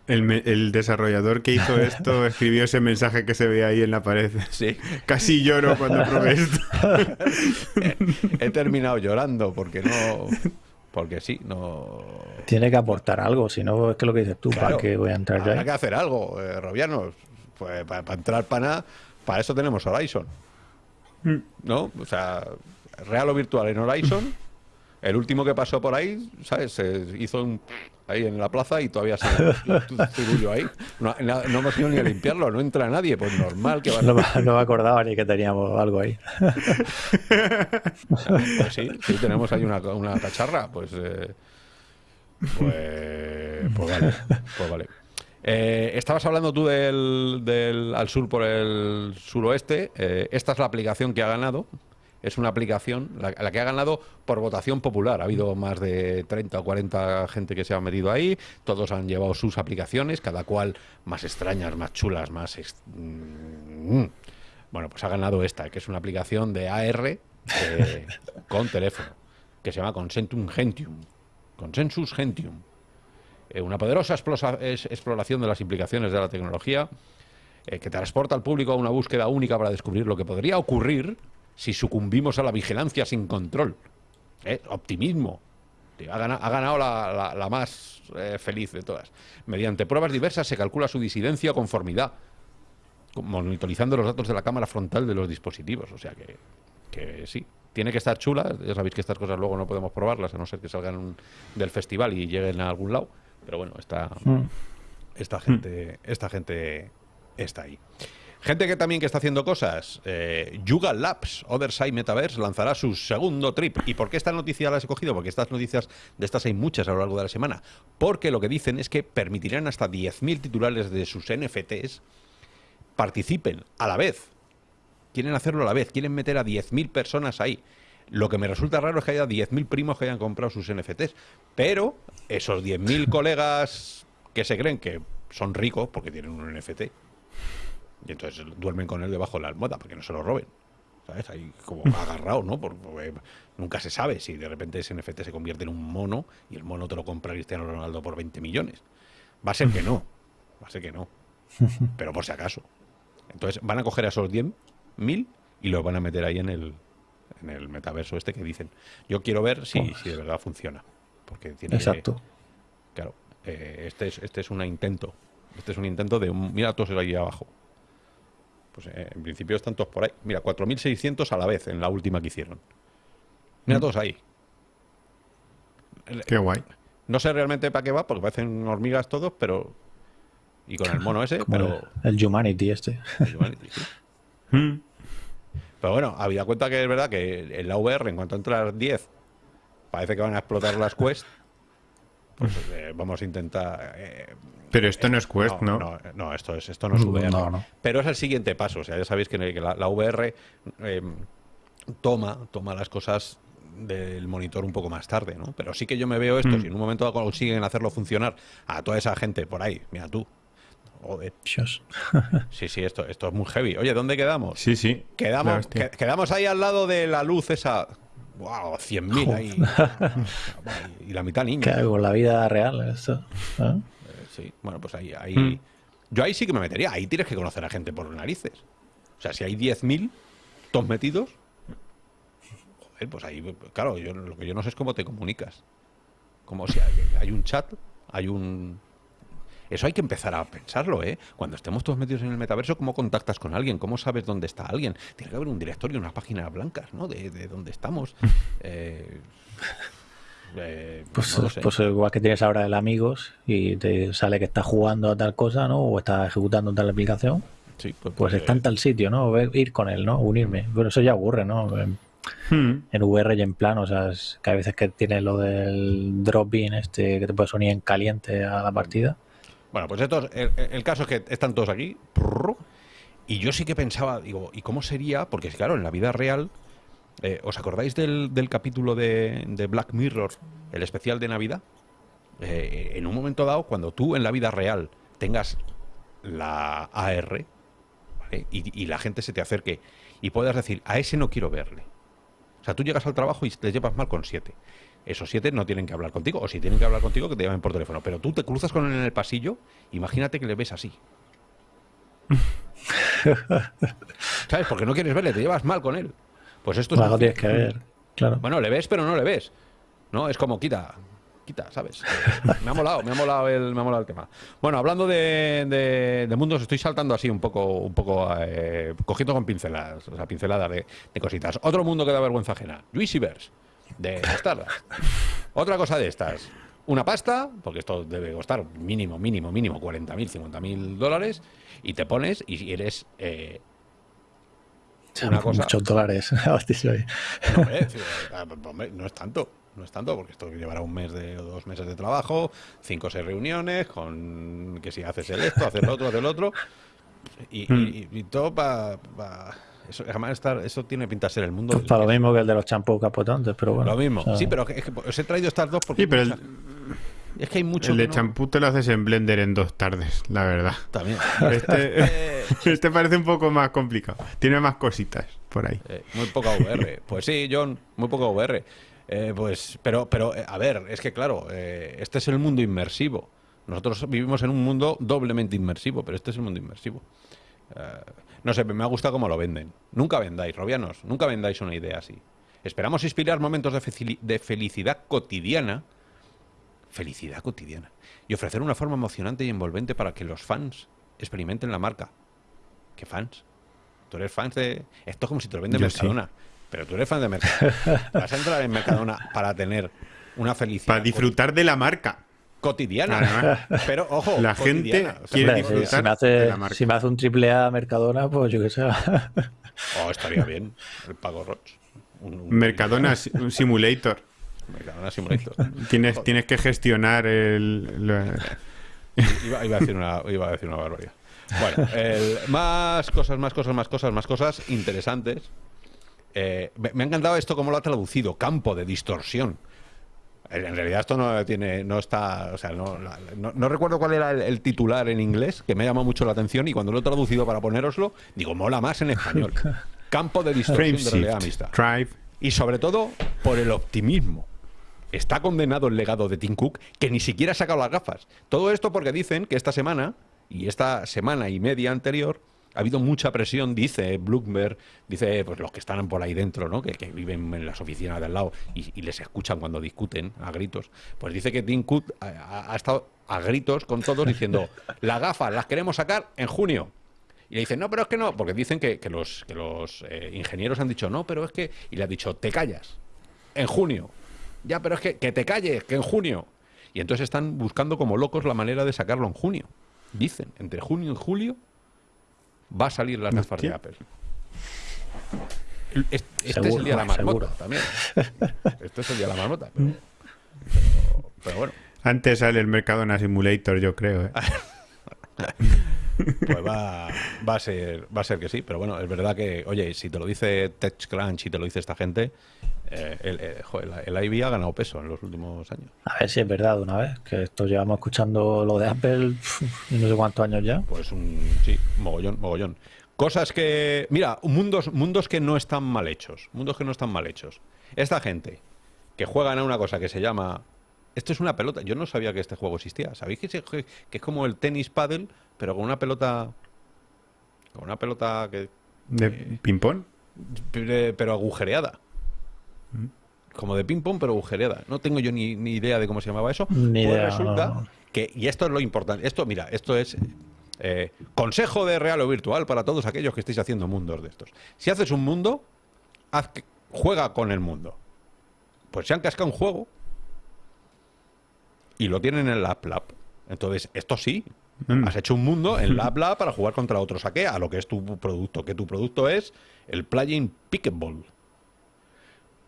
El, me- el desarrollador que hizo esto escribió ese mensaje que se ve ahí en la pared. Sí. Casi lloro cuando probé esto. He terminado llorando porque no. Porque sí, no. Tiene que aportar algo, si no es que lo que dices tú, Claro, ¿para qué voy a entrar Habrá ahí? que hacer algo, eh, Robianos. Pues para, entrar para nada, para eso tenemos Horizon. ¿No? O sea, real o virtual en Horizon. El último que pasó por ahí, ¿sabes? Se hizo un ahí en la plaza y todavía se zurullo ahí. No, no, no hemos ido ni a limpiarlo, no entra nadie, pues normal que va No, me- no me acordaba ni que teníamos algo ahí. Pues sí, sí, tenemos ahí una, una cacharra, pues. eh, pues, pues vale, pues vale. Eh, estabas hablando tú del, del al sur por el suroeste. eh, esta es la aplicación que ha ganado. Es una aplicación, la, la que ha ganado por votación popular. Ha habido más de 30 o 40 gente que se ha metido ahí. Todos han llevado sus aplicaciones, cada cual más extrañas, más chulas, más. mm. Bueno, pues ha ganado esta, que es una aplicación de AR eh, con teléfono, que se llama Consentum Gentium. Consensus Gentium. Eh, una poderosa es- exploración de las implicaciones de la tecnología eh, que transporta al público a una búsqueda única para descubrir lo que podría ocurrir si sucumbimos a la vigilancia sin control. Eh, Optimismo. Ha ganado, ha ganado la, la- la más eh, feliz de todas. Mediante pruebas diversas se calcula su disidencia o conformidad, monitorizando los datos de la cámara frontal de los dispositivos. O sea que, que sí, tiene que estar chula. Ya sabéis que estas cosas luego no podemos probarlas, a no ser que salgan del festival y lleguen a algún lado. Pero bueno, esta, esta gente, esta gente está ahí. Gente que también que está haciendo cosas. Eh, Yuga Labs, Other Side Metaverse, lanzará su segundo trip. ¿Y por qué esta noticia la has escogido? Porque estas noticias, de estas hay muchas a lo largo de la semana. Porque lo que dicen es que permitirán hasta 10.000 titulares de sus NFTs participen a la vez. Quieren hacerlo a la vez, quieren meter a 10.000 personas ahí. Lo que me resulta raro es que haya 10.000 primos que hayan comprado sus NFTs. Pero esos 10.000 colegas que se creen que son ricos porque tienen un NFT y entonces duermen con él debajo de la almohada para que no se lo roben. ¿Sabes? Ahí como agarrado, ¿no? Por- Porque nunca se sabe si de repente ese NFT se convierte en un mono y el mono te lo compra Cristiano Ronaldo por 20 millones. Va a ser que no. Va a ser que no. Pero por si acaso. Entonces van a coger a esos 10.000 y los van a meter ahí en el, en el metaverso este que dicen. Yo quiero ver si, si de verdad funciona. Porque tiene que- Exacto. Claro, eh, este, es, este es un intento. Este es un intento de un. Mira todos ahí abajo. Pues eh, en principio están todos por ahí. Mira, 4.600 a la vez en la última que hicieron. Mira todos ahí. Qué guay. No sé realmente para qué va, porque parecen hormigas todos, pero. Y con el mono ese, pero. el, el Humanity este. sí. Mm. Pero bueno, había cuenta que es verdad que en la VR, en cuanto entras 10, parece que van a explotar las Quest. Pues eh, vamos a intentar. eh, Pero esto no es Quest, ¿no? No, no, esto, es, esto no es No, VR. no. Pero es el siguiente paso. O sea, ya sabéis que, la, la VR eh, toma, toma las cosas del monitor un poco más tarde, ¿no? Pero sí que yo me veo esto, Mm. si en un momento consiguen hacerlo funcionar a toda esa gente por ahí, mira tú. Joder. Dios. Sí, sí, esto, esto es muy heavy. Oye, ¿dónde quedamos? Sí, sí. Quedamos, que- quedamos ahí al lado de la luz esa. ¡Wow! 100.000 ahí. y la mitad niños. ¿Qué hago con la vida real? Esto? ¿Ah? Sí, bueno, pues ahí, ahí Mm. yo ahí sí que me metería. Ahí tienes que conocer a gente por narices. O sea, si hay 10.000 todos metidos, joder, pues ahí, claro, yo, lo que yo no sé es cómo te comunicas. Como si hay, hay un chat, hay un... Eso hay que empezar a pensarlo, ¿eh? Cuando estemos todos metidos en el metaverso, ¿cómo contactas con alguien? ¿Cómo sabes dónde está alguien? Tiene que haber un directorio, unas páginas blancas, ¿no? De, de dónde estamos. Eh, eh, Pues, no pues igual que tienes ahora el amigos y te sale que estás jugando a tal cosa, ¿no? O estás ejecutando tal aplicación, Sí, pues, pues está en tal sitio, ¿no? Ir con él, ¿no? Unirme. Pero eso ya ocurre, ¿no? En, Hmm. en VR y en plano, o sea, es que hay veces que tienes lo del drop-in este que te puedes unir en caliente a la partida. Bueno, pues esto, el, el caso es que están todos aquí. Y yo sí que pensaba, digo, ¿y cómo sería? Porque claro, en la vida real, eh, ¿os acordáis del, del capítulo de, de Black Mirror, el especial de Navidad? Eh, en un momento dado, cuando tú en la vida real tengas la AR, ¿vale? y, y la gente se te acerque y puedas decir, a ese no quiero verle. O sea, tú llegas al trabajo y te llevas mal con siete. Esos siete no tienen que hablar contigo, o si tienen que hablar contigo, que te llamen por teléfono. Pero tú te cruzas con él en el pasillo, imagínate que le ves así. ¿Sabes? Porque no quieres verle, te llevas mal con él. Pues esto es. Algo tienes que ver, claro. Bueno, le ves, pero no le ves. No, es como quita, quita, ¿sabes? Me ha molado, me ha molado el, me ha molado el tema. Bueno, hablando de, de- de mundos, estoy saltando así un poco, un poco, eh, cogiendo con pinceladas, o sea, pinceladas de, de cositas. Otro mundo que da vergüenza ajena. Juicyverse, de Stardust. Otra cosa de estas. Una pasta, porque esto debe costar mínimo, mínimo, mínimo 40.000, 50.000 dólares, y te pones y eres eh, una cosa- Muchos dólares. No, hombre, sí, eh, hombre, no es tanto, no es tanto, porque esto llevará un mes de, o dos meses de trabajo, cinco o seis reuniones, con que si haces el esto, haces lo otro, haces lo otro, y, y- y todo para... eso, además estar- eso tiene pinta de ser el mundo. Pues para lo mismo que el de los champús capotantes, pero bueno. Lo mismo. o sea, Sí, pero es que os he traído estas dos porque Sí, pero el, es que hay mucho el de no- champú te lo haces en Blender en dos tardes, la verdad. también. Este, Eh, este parece un poco más complicado. Tiene más cositas por ahí. Eh, muy poca VR. Pues sí, John, muy poca VR. Eh, pues, pero, pero, a ver, es que claro, eh, este es el mundo inmersivo. Nosotros vivimos en un mundo doblemente inmersivo, pero este es el mundo inmersivo. No sé, me ha gustado cómo lo venden. Nunca vendáis, Robianos, nunca vendáis una idea así. Esperamos inspirar momentos de felicidad cotidiana. Felicidad cotidiana. Y ofrecer una forma emocionante y envolvente para que los fans experimenten la marca. ¿Qué fans? Tú eres fan de. Esto es como si te lo vende Yo sí. Mercadona. Pero tú eres fan de Mercadona. Vas a entrar en Mercadona para tener una felicidad Para disfrutar de la marca. cotidiana. Pero ojo, la gente cotidiana. O sea, quiere disfrutar si, me de hace, la marca. si me hace un triple A Mercadona, pues yo qué sé. Oh, estaría bien. El pago Roch. Un, un- Mercadona Simulator. Tienes, tienes que gestionar el, lo- Iba, iba a decir una, iba a decir una barbaridad. Bueno, el- más cosas, más cosas, más cosas, más cosas interesantes. Eh, me, me ha encantado esto como lo ha traducido, campo de distorsión. En realidad esto no tiene, no está, o sea, no, no- no recuerdo cuál era el, el titular en inglés, que me llama mucho la atención y cuando lo he traducido para ponéroslo, digo, mola más en español. Campo de distorsión frame de realidad shift, mixta. drive. Y sobre todo por el optimismo. Está condenado el legado de Tim Cook, que ni siquiera ha sacado las gafas. Todo esto porque dicen que esta semana, y esta semana y media anterior, ha habido mucha presión, dice Bloomberg, dice pues los que están por ahí dentro, ¿no? que, que viven en las oficinas de al lado y, y les escuchan cuando discuten a gritos. Pues dice que Tim Cook ha, ha- ha estado a gritos con todos diciendo, las gafas las queremos sacar en junio. Y le dicen, no, pero es que no, porque dicen que, que los, que los eh, ingenieros han dicho, no, pero es que... Y le ha dicho, te callas, en junio. Ya, pero es que, que te calles, que en junio. Y entonces están buscando como locos la manera de sacarlo en junio. Dicen, entre junio y julio va a salir las gafas de. Apple. Este es el día de la marmota seguro. también. Este es el día de la marmota. Pero, pero- pero bueno, Antes sale el Mercadona Simulator, yo creo. ¿eh? pues va, va, a ser, va a ser que sí. Pero bueno, es verdad que, oye, si te lo dice TechCrunch y te lo dice esta gente, eh, el, eh, joder, el IB ha ganado peso en los últimos años. A ver si es verdad de una vez, que esto llevamos escuchando lo de Apple pf, no sé cuántos años ya. Pues un sí, mogollón, mogollón. Cosas que, mira, mundos, mundos que no están mal hechos, mundos que no están mal hechos. Esta gente que juegan a una cosa que se llama, esto es una pelota. Yo no sabía que este juego existía. ¿Sabéis que, se- que es como el tenis paddle, pero con una pelota, con una pelota que, ¿De ping-pong? pero agujereada? Como de ping pong, pero agujereada. No tengo yo ni, ni idea de cómo se llamaba eso. Ni Pues idea, resulta no, que, y esto es lo importante. Esto, mira, esto es eh, consejo de real o virtual para todos aquellos que estéis haciendo mundos de estos. Si haces un mundo, haz que- juega con el mundo. Pues se han cascado un juego y lo tienen en la Lab. Entonces, esto sí. Mm. Has hecho un mundo en Lab Lab para jugar contra otro saque a lo que es tu producto. Que tu producto es el plugin Pickleball.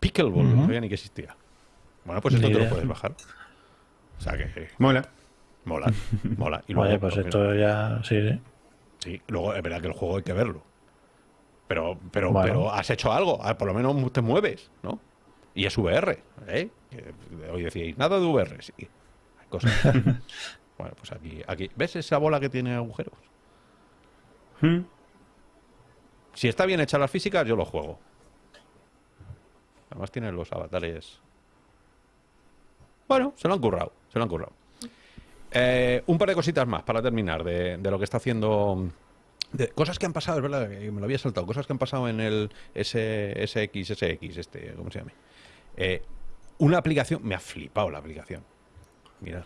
Pickleball, no sabía ni que existía. Bueno, pues esto Ni te lo puedes bajar. O sea que Mola. mola, mola. Y luego, Oye, pues pues, esto ya. Sí, sí. Sí, luego es verdad que el juego hay que verlo. Pero, pero, Bueno. pero has hecho algo, ah, por lo menos te mueves, ¿no? Y es VR, ¿eh? Que Hoy decíais, nada de VR, sí. Hay cosas. bueno, pues aquí, aquí. ¿Ves esa bola que tiene agujeros? Mm. Si está bien hecha las físicas, yo lo juego. Además tiene los avatares. Bueno, se lo han currado, se lo han currado. Eh, un par de cositas más para terminar de, lo que está haciendo. cosas que han pasado, es verdad, que me lo había saltado. Cosas que han pasado en el S, SX, SX, este, ¿cómo se llama? Eh, una aplicación, me ha flipado la aplicación. Mira,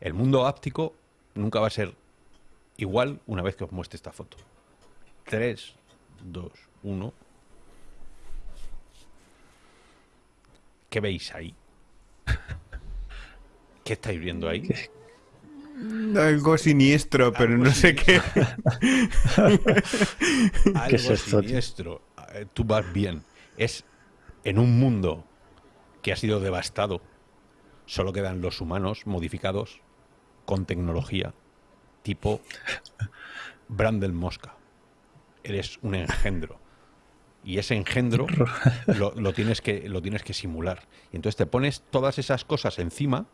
el mundo áptico nunca va a ser igual una vez que os muestre esta foto. 3, 2, 1. ¿Qué veis ahí? ¿Qué estáis viendo ahí? Algo siniestro, pero Algo no sé qué. Algo ¿Qué es esto, tío? siniestro. Eh, Tú vas bien. Es en un mundo que ha sido devastado. Solo quedan los humanos modificados con tecnología tipo Brandel Mosca. Eres un engendro. Y ese engendro lo, lo tienes que, lo tienes que simular. Y entonces te pones todas esas cosas encima.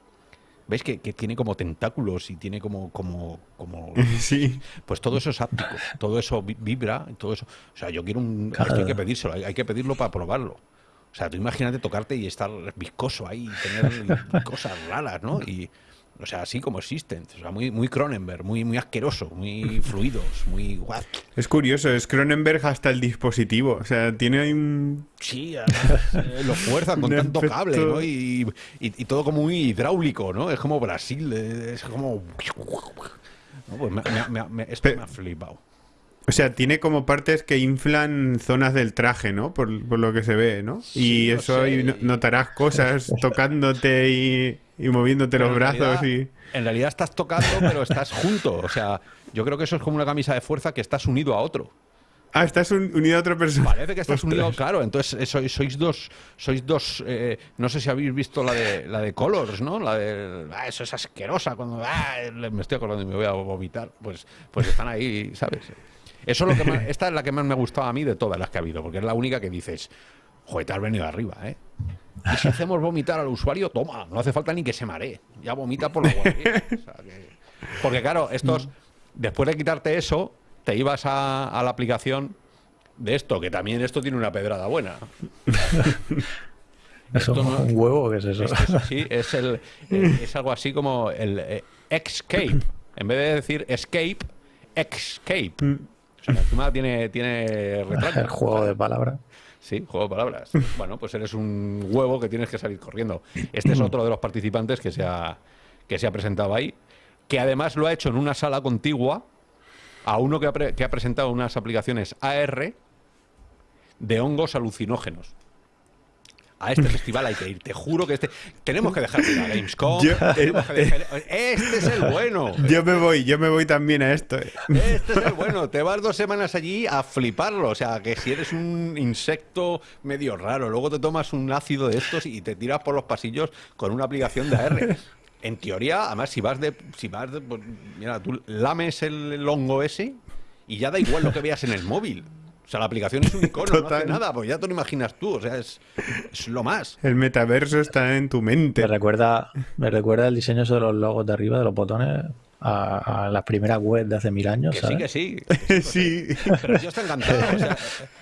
¿Veis que, que tiene como tentáculos y tiene como, como, como Sí. pues todo eso es áptico, todo eso vi- vibra, todo eso. O sea, yo quiero un. Claro. Esto hay que pedírselo, hay, hay que pedirlo para probarlo. O sea, tú imagínate tocarte y estar viscoso ahí, y tener cosas raras, ¿no? Y, o sea, así como existen. O sea, muy, muy Cronenberg, muy, muy asqueroso, muy fluidos, muy. guau. Es curioso, es Cronenberg hasta el dispositivo. O sea, tiene ahí un. Sí, además, eh, lo fuerzan con tanto cable, ¿no? Y, y- y todo como muy hidráulico, ¿no? Es como Brasil, eh, es como. No, pues me, me- me- me- esto me ha flipado. O sea, tiene como partes que inflan zonas del traje, ¿no? Por, por lo que se ve, ¿no? Sí, y no eso sé. y no- notarás cosas tocándote y, y moviéndote Pero los brazos realidad- y. En realidad estás tocando, pero estás junto. O sea, yo creo que eso es como una camisa de fuerza que estás unido a otro. Ah, estás un- unido a otra persona. Parece que estás Ostras. unido, claro. Entonces eh, sois, sois dos, sois dos. eh, no sé si habéis visto la de la de Colors, ¿no? La de ah, eso es asquerosa cuando ah, me estoy acordando y me voy a vomitar. Pues, pues están ahí, ¿sabes? Eso es lo que más- esta es la que más me ha gustado a mí de todas las que ha habido, porque es la única que dices, joder, te has venido arriba, ¿eh? Y si hacemos vomitar al usuario, toma, no hace falta ni que se maree, ya vomita por la guardia. O sea que- Porque claro, estos, después de quitarte eso, te ibas a, a la aplicación de esto, que también esto tiene una pedrada buena. ¿Eso Esto no- un huevo? ¿Qué es eso? Es, que eso sí, es, el, eh, es algo así como el eh, Escape. En vez de decir Escape, Escape. O sea, encima tiene, tiene. El juego de palabras. Sí, juego de palabras. Bueno, pues eres un huevo que tienes que salir corriendo. Este es otro de los participantes que se ha, que se ha presentado ahí, que además lo ha hecho en una sala contigua a uno que ha, pre- que ha presentado unas aplicaciones AR de hongos alucinógenos. A este festival hay que ir, te juro que este. Tenemos que dejar de ir a Gamescom. Yo- tenemos que dejar- Este es el bueno. Yo me voy, yo me voy también a esto. eh. Este es el bueno. Te vas dos semanas allí a fliparlo. O sea, que si eres un insecto medio raro, luego te tomas un ácido de estos y te tiras por los pasillos con una aplicación de AR. En teoría, además, si vas de. Si vas de pues, mira, tú lames el, el hongo ese y ya da igual lo que veas en el móvil. O sea, la aplicación es un icono, no Total. hace nada, pues ya te lo imaginas tú. O sea, es, es lo más. El metaverso está en tu mente. Me recuerda, me recuerda el diseño de los logos de arriba, de los botones, a, a las primeras webs de hace mil años. Que sí, que sí. sí. Pero el tío está encantado, o sea,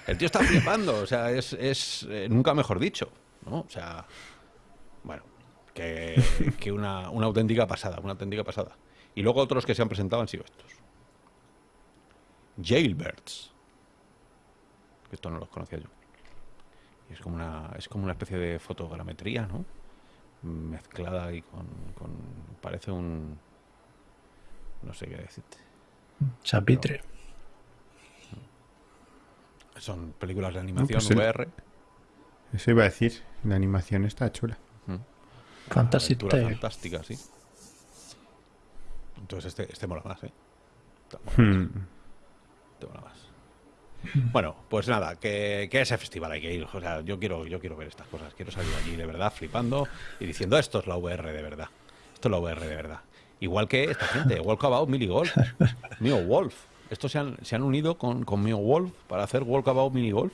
el tío está flipando, o sea, es, es eh, nunca mejor dicho, ¿no? O sea, bueno, que, que una, una auténtica pasada, una auténtica pasada. Y luego otros que se han presentado han sido estos. Jailbirds. Esto no los conocía yo. Y es como una, es como una especie de fotogrametría, ¿no? Mezclada ahí con, con- parece un no sé qué decirte. Chapitre. Son películas de animación pues el- VR. Eso iba a decir. La animación está chula. Fantástica, sí. Entonces este, este mola más, ¿eh? Mola más, Hmm. este mola más. Bueno, pues nada, que, que a ese festival hay que ir. O sea, yo quiero, yo quiero ver estas cosas. Quiero salir allí de verdad flipando y diciendo esto es la VR de verdad. Esto es la VR de verdad. Igual que esta gente, Walkabout Mini Golf. Mio Wolf. Estos se han, se han unido con, con Mio Wolf para hacer Walkabout Mini Golf.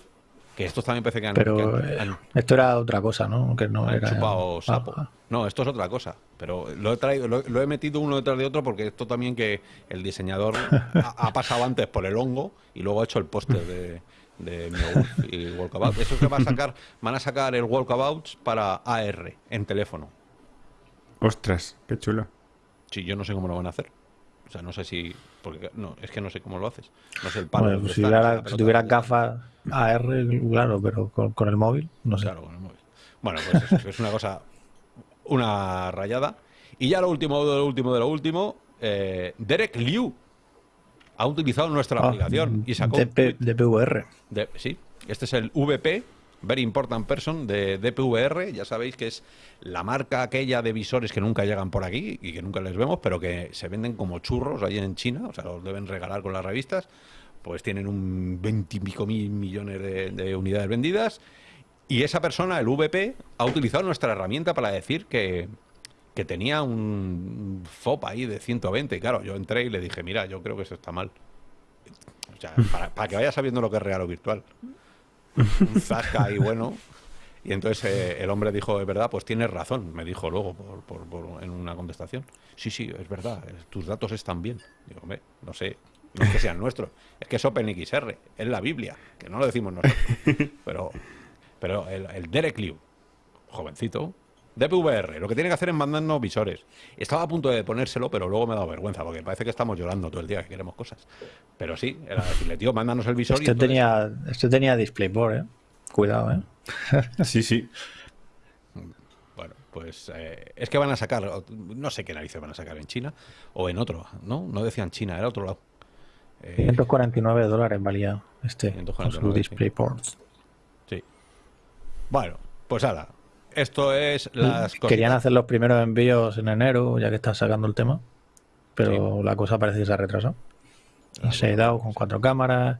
Que estos también parece que han, Pero que han- eh, han- esto era otra cosa, ¿no? Que no han era. chupado sapo. Ah, No, esto es otra cosa. Pero lo he traído, lo, lo he metido uno detrás de otro porque esto también que el diseñador ha, ha pasado antes por el hongo y luego ha hecho el póster de, de Mio y Walkabout. Eso que va a sacar, van a sacar el Walkabouts para AR en teléfono. Ostras, qué chulo. Sí, yo no sé cómo lo van a hacer. O sea, no sé si. Porque no, es que no sé cómo lo haces. No sé el palo. Bueno, pues si, la si tuvieras gafas AR, claro, pero con, con el móvil, no sé. Claro, con el móvil. Bueno, pues eso, es una cosa, una rayada. Y ya lo último de lo último de lo último, eh, Derek Liu ha utilizado nuestra Ah, aplicación y sacó de- sí, este es el VP, Very Important Person de DPVR. Ya sabéis que es la marca aquella de visores que nunca llegan por aquí y que nunca les vemos, pero que se venden como churros ahí en China. O sea, los deben regalar con las revistas. Pues tienen un 20 y pico mil millones de, de unidades vendidas. Y esa persona, el VP, ha utilizado nuestra herramienta para decir que, que tenía un FOP ahí de 120. Y claro, yo entré y le dije, mira, yo creo que eso está mal. O sea, para, para que vaya sabiendo lo que es real o virtual. Un zasca ahí bueno. Y entonces eh, el hombre dijo, es verdad, pues tienes razón, me dijo luego por, por- por- en una contestación. Sí, sí, es verdad, tus datos están bien. Digo, hombre, no sé, no es que sean nuestros, es que es OpenXR, es la Biblia, que no lo decimos nosotros. Pero, pero el, el Derek Liu, jovencito, DPVR, lo que tiene que hacer es mandarnos visores. Estaba a punto de ponérselo, pero luego me ha dado vergüenza, porque parece que estamos llorando todo el día que queremos cosas. Pero sí, era decirle, tío, mándanos el visor. y Este entonces- tenía, este tenía DisplayPort, ¿eh? Cuidado, ¿eh? Sí, sí. Bueno, pues eh, es que van a sacar, no sé qué narices van a sacar en China o en otro, ¿no? No decían China, era otro lado. Eh, 149 dólares valía este con 149, su sí. DisplayPort. sí. Bueno, pues ahora, esto es las cosas. Querían hacer los primeros envíos en enero, ya que está sacando el tema, pero la cosa parece que se ha retrasado. Se ha dado con cuatro cámaras,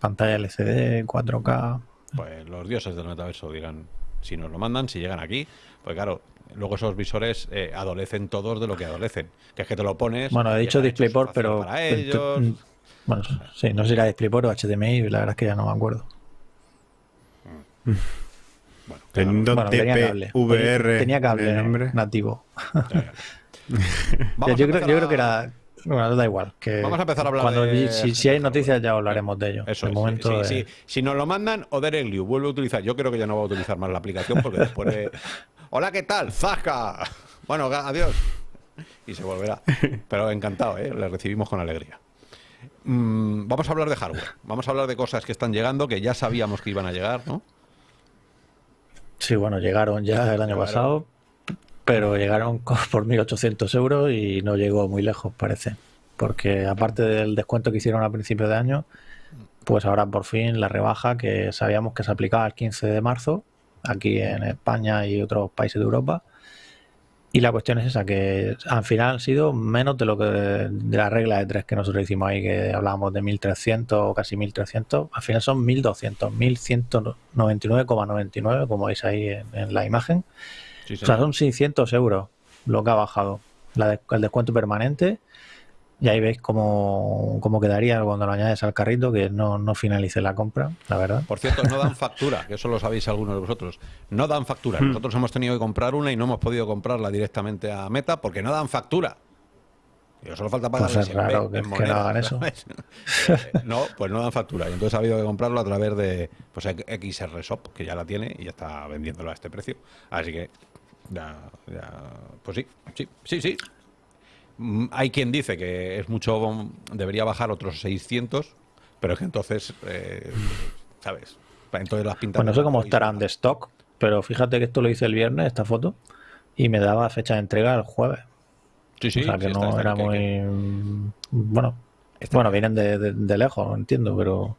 pantalla LCD, 4K. Pues los dioses del metaverso dirán si nos lo mandan, si llegan aquí. Pues claro, luego esos visores eh, adolecen todos de lo que adolecen. Que es que te lo pones. Bueno, he dicho DisplayPort, pero. Para ellos. mm, Bueno, sí, no sé si era DisplayPort o HDMI, la verdad es que ya no me acuerdo. Bueno, claro, Teniendo Bueno, tenía cable. DPVR Tenía cable nombre. nativo. yo, creo, yo creo que era. Bueno, da igual. Que Vamos a empezar a hablar cuando, de Si, si hay noticias, ya hablaremos de ello. Eso de es, momento. sí, sí, eh, sí. Si nos lo mandan, o Liu vuelve a utilizar. Yo creo que ya no va a utilizar más la aplicación porque después de. Hola, ¿qué tal? ¡Zasca! Bueno, adiós. Y se volverá. Pero encantado, ¿eh? Le recibimos con alegría. Mm, vamos a hablar de hardware. Vamos a hablar de cosas que están llegando, que ya sabíamos que iban a llegar, ¿no? Sí, bueno, llegaron ya el año Llegaron. pasado, pero llegaron por 1.800 euros y no llegó muy lejos, parece. Porque aparte del descuento que hicieron a principio de año, pues ahora por fin la rebaja que sabíamos que se aplicaba el 15 de marzo, aquí en España y otros países de Europa. Y la cuestión es esa, que al final han sido menos de lo que de la regla de tres que nosotros hicimos ahí, que hablábamos de 1.300 o casi 1.300. Al final son 1.200, 1.199,99, como veis ahí en, en la imagen. Sí, O sea, son 600 euros lo que ha bajado la de- el descuento permanente. Y ahí veis cómo, cómo quedaría cuando lo añades al carrito, que no, no finalice la compra, la verdad. Por cierto, no dan factura, que eso lo sabéis algunos de vosotros. No dan factura. Nosotros hemos tenido que comprar una y no hemos podido comprarla directamente a Meta porque no dan factura. Y solo falta pagar Pues es raro que- que no hagan eso. no, pues no dan factura. Y entonces ha habido que comprarlo a través de pues, XR Shop, que ya la tiene y ya está vendiéndolo a este precio. Así que, ya, ya, pues sí, sí, sí, sí. Mm, Hay quien dice que es mucho, debería bajar otros 600, pero es que entonces, eh, ¿sabes? Entonces las pintas. Pues no sé cómo estarán de stock, pero fíjate que esto lo hice el viernes, esta foto, y me daba fecha de entrega el jueves. Sí, sí, o sea que sí, no está- era que- muy. que- Bueno, bueno, vienen de, de- de lejos, entiendo, pero.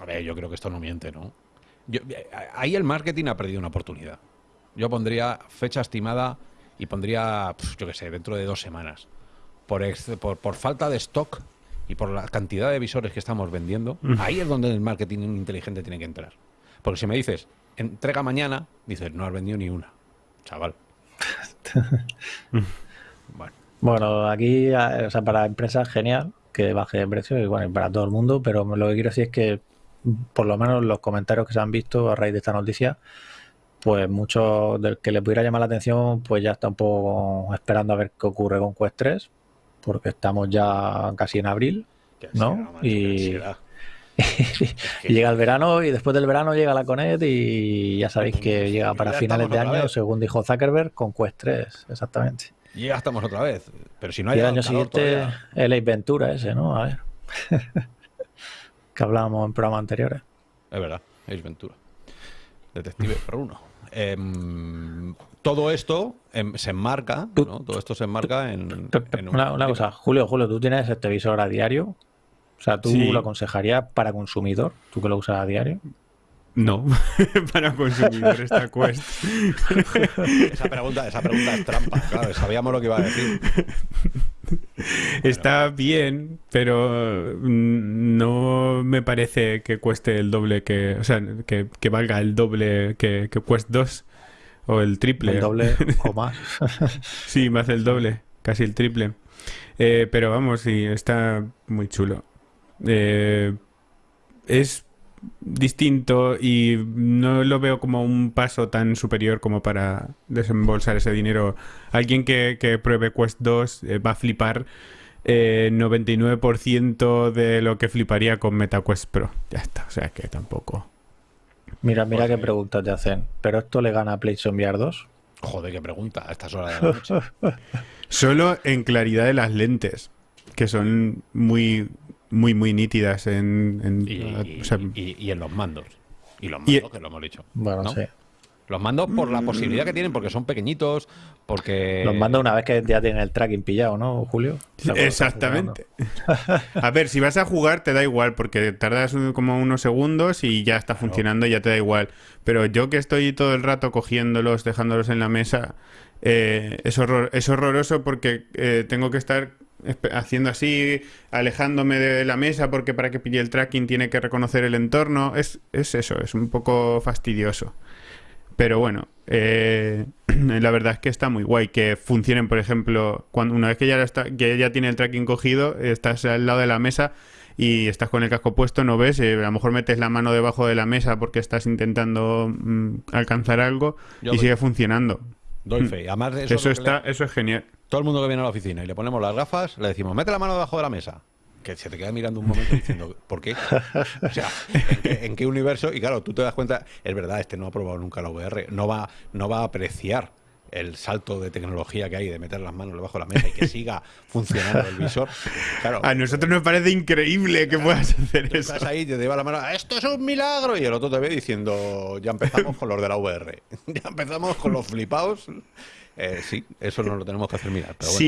A ver, yo creo que esto no miente, ¿no? Yo- ahí el marketing ha perdido una oportunidad. Yo pondría fecha estimada y pondría, yo qué sé, dentro de dos semanas. Por, ex- por, por falta de stock y por la cantidad de visores que estamos vendiendo, ahí es donde el marketing inteligente tiene que entrar. Porque si me dices, entrega mañana, dices, no has vendido ni una. Chaval. bueno, Bueno, aquí, o sea, para empresas genial que baje de precio y bueno, y para todo el mundo, pero lo que quiero decir es que por lo menos los comentarios que se han visto a raíz de esta noticia, pues muchos del que les pudiera llamar la atención, pues ya está un poco esperando a ver qué ocurre con Quest 3, porque estamos ya casi en abril, ¿no? y... llega el verano y después del verano llega la Conet y ya sabéis que pues llega para finales de año, según dijo Zuckerberg, con Quest 3, exactamente. Y ya estamos otra vez, pero si no hay... Y el año siguiente todavía... el Ventura ese, ¿no? A ver. que hablábamos en programas anteriores. Es verdad, Ace Ventura. Detective Pro 1 eh, todo esto em, se enmarca, ¿no? todo esto se enmarca en... Una, una cosa, Julio, Julio, ¿tú tienes el televisor a diario? O sea, ¿tú lo aconsejarías para consumidor, tú que lo usas a diario? No, para consumidor esta Quest. Esa pregunta, esa pregunta es trampa, claro, sabíamos lo que iba a decir. Está bien, pero no me parece que cueste el doble que. O sea, que, que valga el doble que, que Quest 2 o el triple. El doble o más. Sí, más el doble, casi el triple. Eh, pero vamos, sí, está muy chulo. Eh, es distinto y no lo veo como un paso tan superior como para desembolsar ese dinero. Alguien que, que pruebe Quest 2 eh, va a flipar eh, 99% de lo que fliparía con MetaQuest Pro. Ya está, o sea que tampoco. Mira, mira Pues qué preguntas te hacen. ¿Pero esto le gana a PlayStation VR 2? Joder, qué pregunta a estas horas de la noche. Solo en claridad de las lentes, que son muy, muy, muy nítidas en... en- Y, o sea, y- y en los mandos. Y los Y- mandos, que lo hemos dicho. Bueno, ¿no? sí. Los mandos por la posibilidad que tienen, porque son pequeñitos, porque... Los mando una vez que ya tienen el tracking pillado, ¿no, Julio? Exactamente. A ver, si vas a jugar te da igual, porque tardas como unos segundos y ya está funcionando y ya te da igual. Pero yo que estoy todo el rato cogiéndolos, dejándolos en la mesa, eh, es, horror- es horroroso porque eh, tengo que estar haciendo así, alejándome de la mesa, porque para que pille el tracking tiene que reconocer el entorno. Es, es eso, es un poco fastidioso. Pero bueno, eh, la verdad es que está muy guay que funcionen, por ejemplo, cuando una vez que ya está, que ya tiene el tracking cogido, estás al lado de la mesa y estás con el casco puesto, no ves, eh, a lo mejor metes la mano debajo de la mesa porque estás intentando mm, alcanzar algo Yo y sigue funcionando. Doy fe. Además de eso, Eso, es está, le- eso es genial. todo el mundo que viene a la oficina y le ponemos las gafas, le decimos, mete la mano debajo de la mesa. Que se te queda mirando un momento diciendo, ¿por qué? O sea, ¿en qué, en qué universo? Y claro, tú te das cuenta, es verdad, este no ha probado nunca la VR, no va, no va a apreciar el salto de tecnología que hay de meter las manos debajo de la mesa y que siga funcionando el visor. Claro, A nosotros nos parece increíble que puedas hacer tú eso. estás ahí, te lleva la mano, esto es un milagro, y el otro te ve diciendo, ya empezamos con los de la VR, ya empezamos con los flipados. Eh, sí, eso no lo tenemos que hacer mirar. Pero bueno.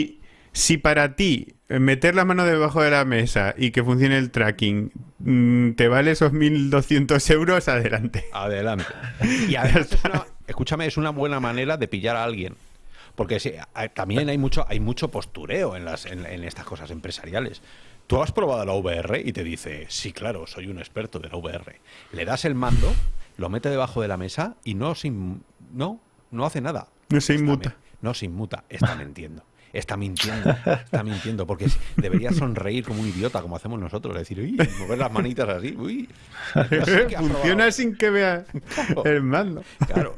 Si para ti eh, meter la mano debajo de la mesa y que funcione el tracking mm, te vale esos 1.200 euros, adelante. Adelante. Y además, es una- escúchame, es una buena manera de pillar a alguien. Porque sí, hay- también hay mucho, hay mucho postureo en, las, en, en estas cosas empresariales. Tú has probado la VR y te dice, sí, claro, soy un experto de la VR. Le das el mando, lo mete debajo de la mesa y no, se no, no hace nada. No se inmuta. me- no se inmuta, está mintiendo. Está mintiendo, está mintiendo, porque debería sonreír como un idiota, como hacemos nosotros, decir, uy, mover las manitas así, uy. que Funciona probado". sin que vea Claro. el mando. Claro.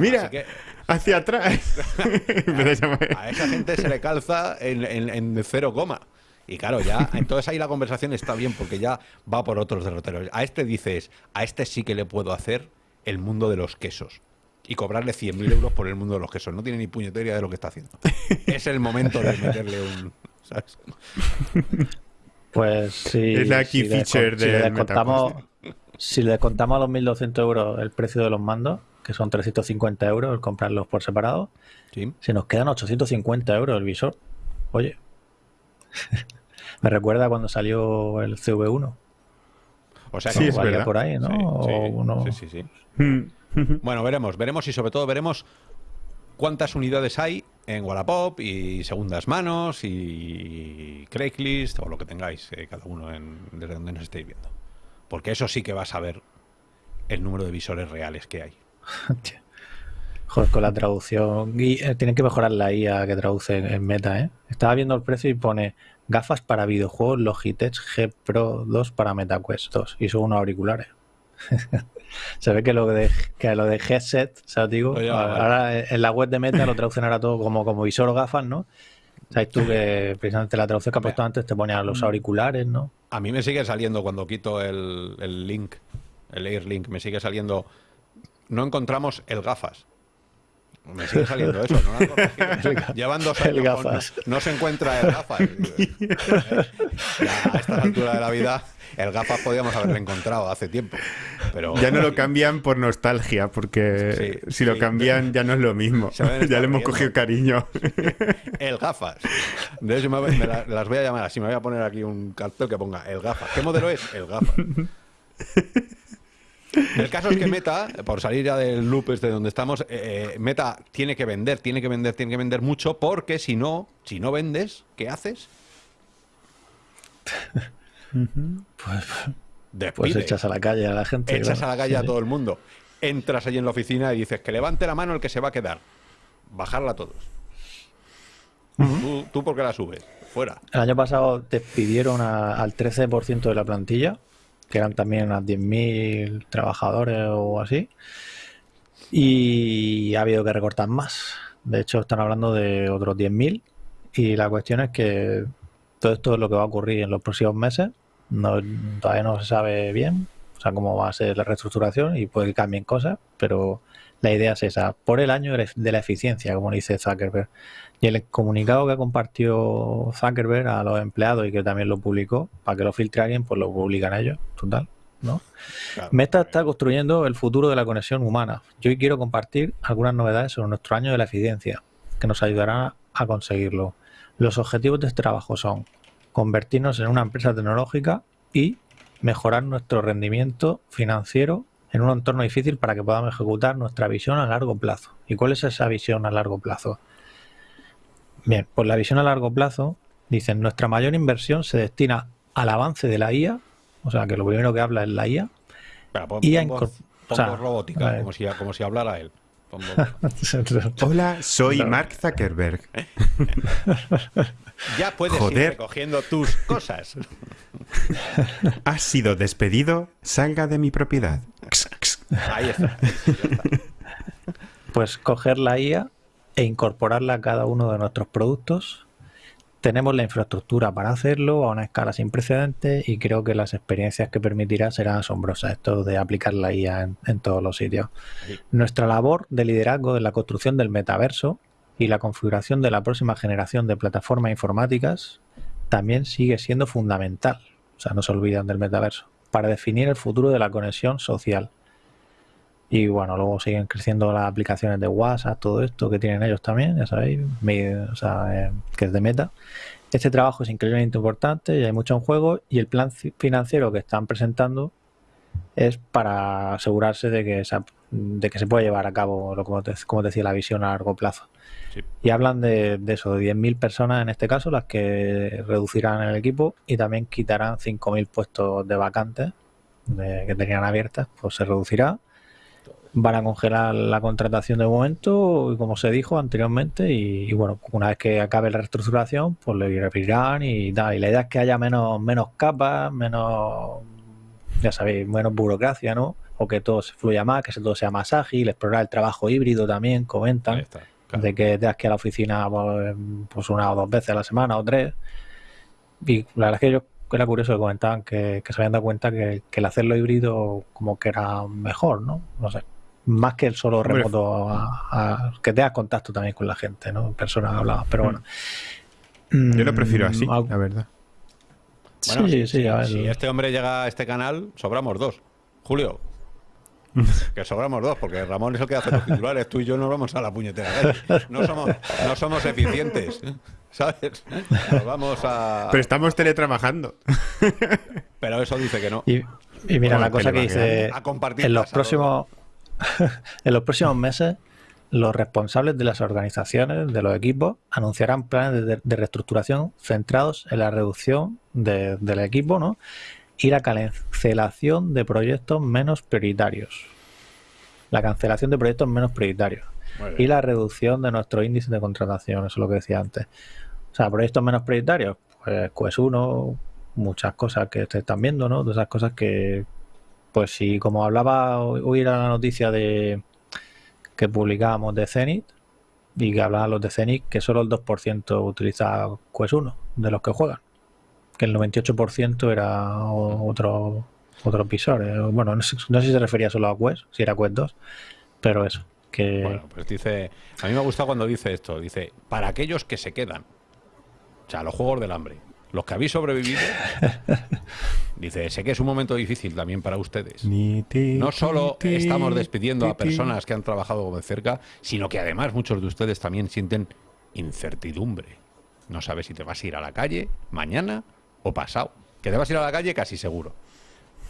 Mira, que hacia atrás. A esa gente se le calza en, en- en cero coma. Y claro, ya, entonces ahí la conversación está bien porque ya va por otros derroteros. A este dices, a este sí que le puedo hacer el mundo de los quesos. Y cobrarle 100.000 euros por el mundo de los quesos. No tiene ni puñetera idea de lo que está haciendo. Es el momento de meterle un... ¿sabes? Pues sí. Es la si key le feature descon- si le del descontamos, si le descontamos a los 1.200 euros el precio de los mandos, que son 350 euros el comprarlos por separado, Sí. se nos quedan 850 euros el visor. Oye, me recuerda cuando salió el CV1. O sea, Sí, que es verdad. por ahí, ¿no? Sí, O sí, uno- sí, sí, sí. Mm. Bueno, veremos, veremos y sobre todo veremos cuántas unidades hay en Wallapop y segundas manos y Craigslist o lo que tengáis eh, cada uno en, desde donde nos estéis viendo. Porque eso sí que vas a ver el número de visores reales que hay. Joder, con la traducción. Y, eh, tienen que mejorar la IA que traduce en, en meta, ¿eh? Estaba viendo el precio y pone gafas para videojuegos Logitech G Pro 2 para MetaQuest 2 y son unos auriculares. Se ve que lo de, que lo de headset, ¿sabes? Digo, vale. ahora en la web de Meta lo traducen ahora todo como, como visor o gafas, ¿no? Sabes tú que precisamente la traducción que ha puesto antes te ponía Mm. los auriculares, ¿no? A mí me sigue saliendo cuando quito el, el link, el AirLink, me sigue saliendo. No encontramos el gafas. Me sigue saliendo eso, ¿no? Llevan dos El años. con- no se encuentra el gafas. Ya a esta altura de la vida, el gafas podíamos haberlo encontrado hace tiempo. Pero Ya no lo cambian por nostalgia, porque Sí, si lo sí. cambian ya no es lo mismo. Ya le hemos riendo. cogido cariño. el gafas. De hecho, me, me la- las voy a llamar así. Me voy a poner aquí un cartel que ponga el gafas. ¿Qué modelo es? El gafas. El caso es que Meta, por salir ya del loop este donde estamos, eh, Meta tiene que vender, tiene que vender, tiene que vender mucho, porque si no, si no vendes, ¿qué haces? Pues, Despides. pues echas a la calle a la gente. Echas claro. a la calle a todo el mundo. Entras allí en la oficina y dices que levante la mano el que se va a quedar. Bajarla a todos. ¿Tú, ¿Tú por qué la subes? Fuera. El año pasado despidieron a- al 13% de la plantilla, que eran también unas 10.000 trabajadores o así, y ha habido que recortar más. De hecho, están hablando de otros 10.000 y la cuestión es que todo esto es lo que va a ocurrir en los próximos meses. Todavía no se sabe bien, o sea, cómo va a ser la reestructuración y puede que cambien cosas, pero la idea es esa, por el año de la eficiencia, como dice Zuckerberg. Y el comunicado que compartió Zuckerberg a los empleados y que también lo publicó, para que lo filtre alguien, pues lo publican ellos, total, ¿no? Claro. Meta está construyendo el futuro de la conexión humana. Yo hoy quiero compartir algunas novedades sobre nuestro año de la eficiencia, que nos ayudarán a conseguirlo. Los objetivos de este trabajo son convertirnos en una empresa tecnológica y mejorar nuestro rendimiento financiero en un entorno difícil para que podamos ejecutar nuestra visión a largo plazo. ¿Y cuál es esa visión a largo plazo? Bien, pues la visión a largo plazo, dicen, nuestra mayor inversión se destina al avance de la IA, o sea que lo primero que habla es la IA, Espera, pon, Y a pon incor- voz- pon o sea, robótica, a como si, como si hablara él. Hola, soy. Mark Zuckerberg. ya puedes ir Joder. recogiendo tus cosas. Has sido despedido, salga de mi propiedad. Ahí está. ya está. pues coger la IA e incorporarla a cada uno de nuestros productos. Tenemos la infraestructura para hacerlo a una escala sin precedentes y creo que las experiencias que permitirá serán asombrosas, esto de aplicar la IA en, en todos los sitios. Sí. Nuestra labor de liderazgo en la construcción del metaverso y la configuración de la próxima generación de plataformas informáticas también sigue siendo fundamental, o sea, no se olvidan del metaverso, para definir el futuro de la conexión social. Y bueno, luego siguen creciendo las aplicaciones de WhatsApp, todo esto que tienen ellos también, ya sabéis, mi- o sea, eh, que es de meta. Este trabajo es increíblemente importante y hay mucho en juego y el plan ci- financiero que están presentando es para asegurarse de que, de que se puede llevar a cabo, lo como te, como te decía, la visión a largo plazo. Sí. Y hablan de, de eso, de 10.000 personas en este caso, las que reducirán el equipo y también quitarán 5.000 puestos de vacantes de- que tenían abiertas, pues se reducirá. Van a congelar la contratación de momento, como se dijo anteriormente, y, y bueno, una vez que acabe la reestructuración, pues lo irán y tal. Y la idea es que haya menos, menos capas, menos, ya sabéis, menos burocracia, ¿no? O que todo se fluya más, que todo sea más ágil, explorar el trabajo híbrido también, comentan está. claro. de que tengas que ir a la oficina pues, pues, una o dos veces a la semana o tres. Y la verdad es que yo era curioso que comentaban que, que se habían dado cuenta que, que el hacerlo híbrido como que era mejor, ¿no? No sé. Más que el solo remoto, a- a- que tengas contacto también con la gente, ¿no? En persona hablabas, pero bueno. Yo lo prefiero así, Mm, algo- la verdad. Bueno, sí, si, sí, a ver. si este hombre llega a este canal, sobramos dos. Julio, Que sobramos dos, porque Ramón es el que hace los titulares, tú y yo no vamos a la puñetera. No somos, no somos eficientes, ¿sabes? Nos vamos a... Pero estamos teletrabajando. Pero eso dice que no. Y, y mira, Bueno, la cosa que dice, A compartir en los próximos en los próximos meses los responsables de las organizaciones, de los equipos, anunciarán planes de, de reestructuración centrados en la reducción de- del equipo ¿no? y la cancelación de proyectos menos prioritarios. La cancelación de proyectos menos prioritarios y la reducción de nuestro índice de contratación, eso es lo que decía antes. O sea, proyectos menos prioritarios, pues Quest 1, muchas cosas que te están viendo, ¿no? Todas esas cosas que, pues si como hablaba, hoy era la noticia de que publicábamos de Zenith y que hablaban los de Zenith que solo el 2% utiliza Quest 1 de los que juegan, que el 98% era otro otros visores. Bueno, no sé, no sé si se refería solo a Quest, si era Quest 2, pero eso, que Bueno, pues dice... A mí me gusta cuando dice esto. Dice, para aquellos que se quedan. O sea, los juegos del hambre. Los que habéis sobrevivido. Dice, sé que es un momento difícil también para ustedes. No solo estamos despidiendo a personas que han trabajado de cerca, sino que además muchos de ustedes también sienten incertidumbre. No sabes si te vas a ir a la calle mañana o pasado. Que te vas a ir a la calle casi seguro.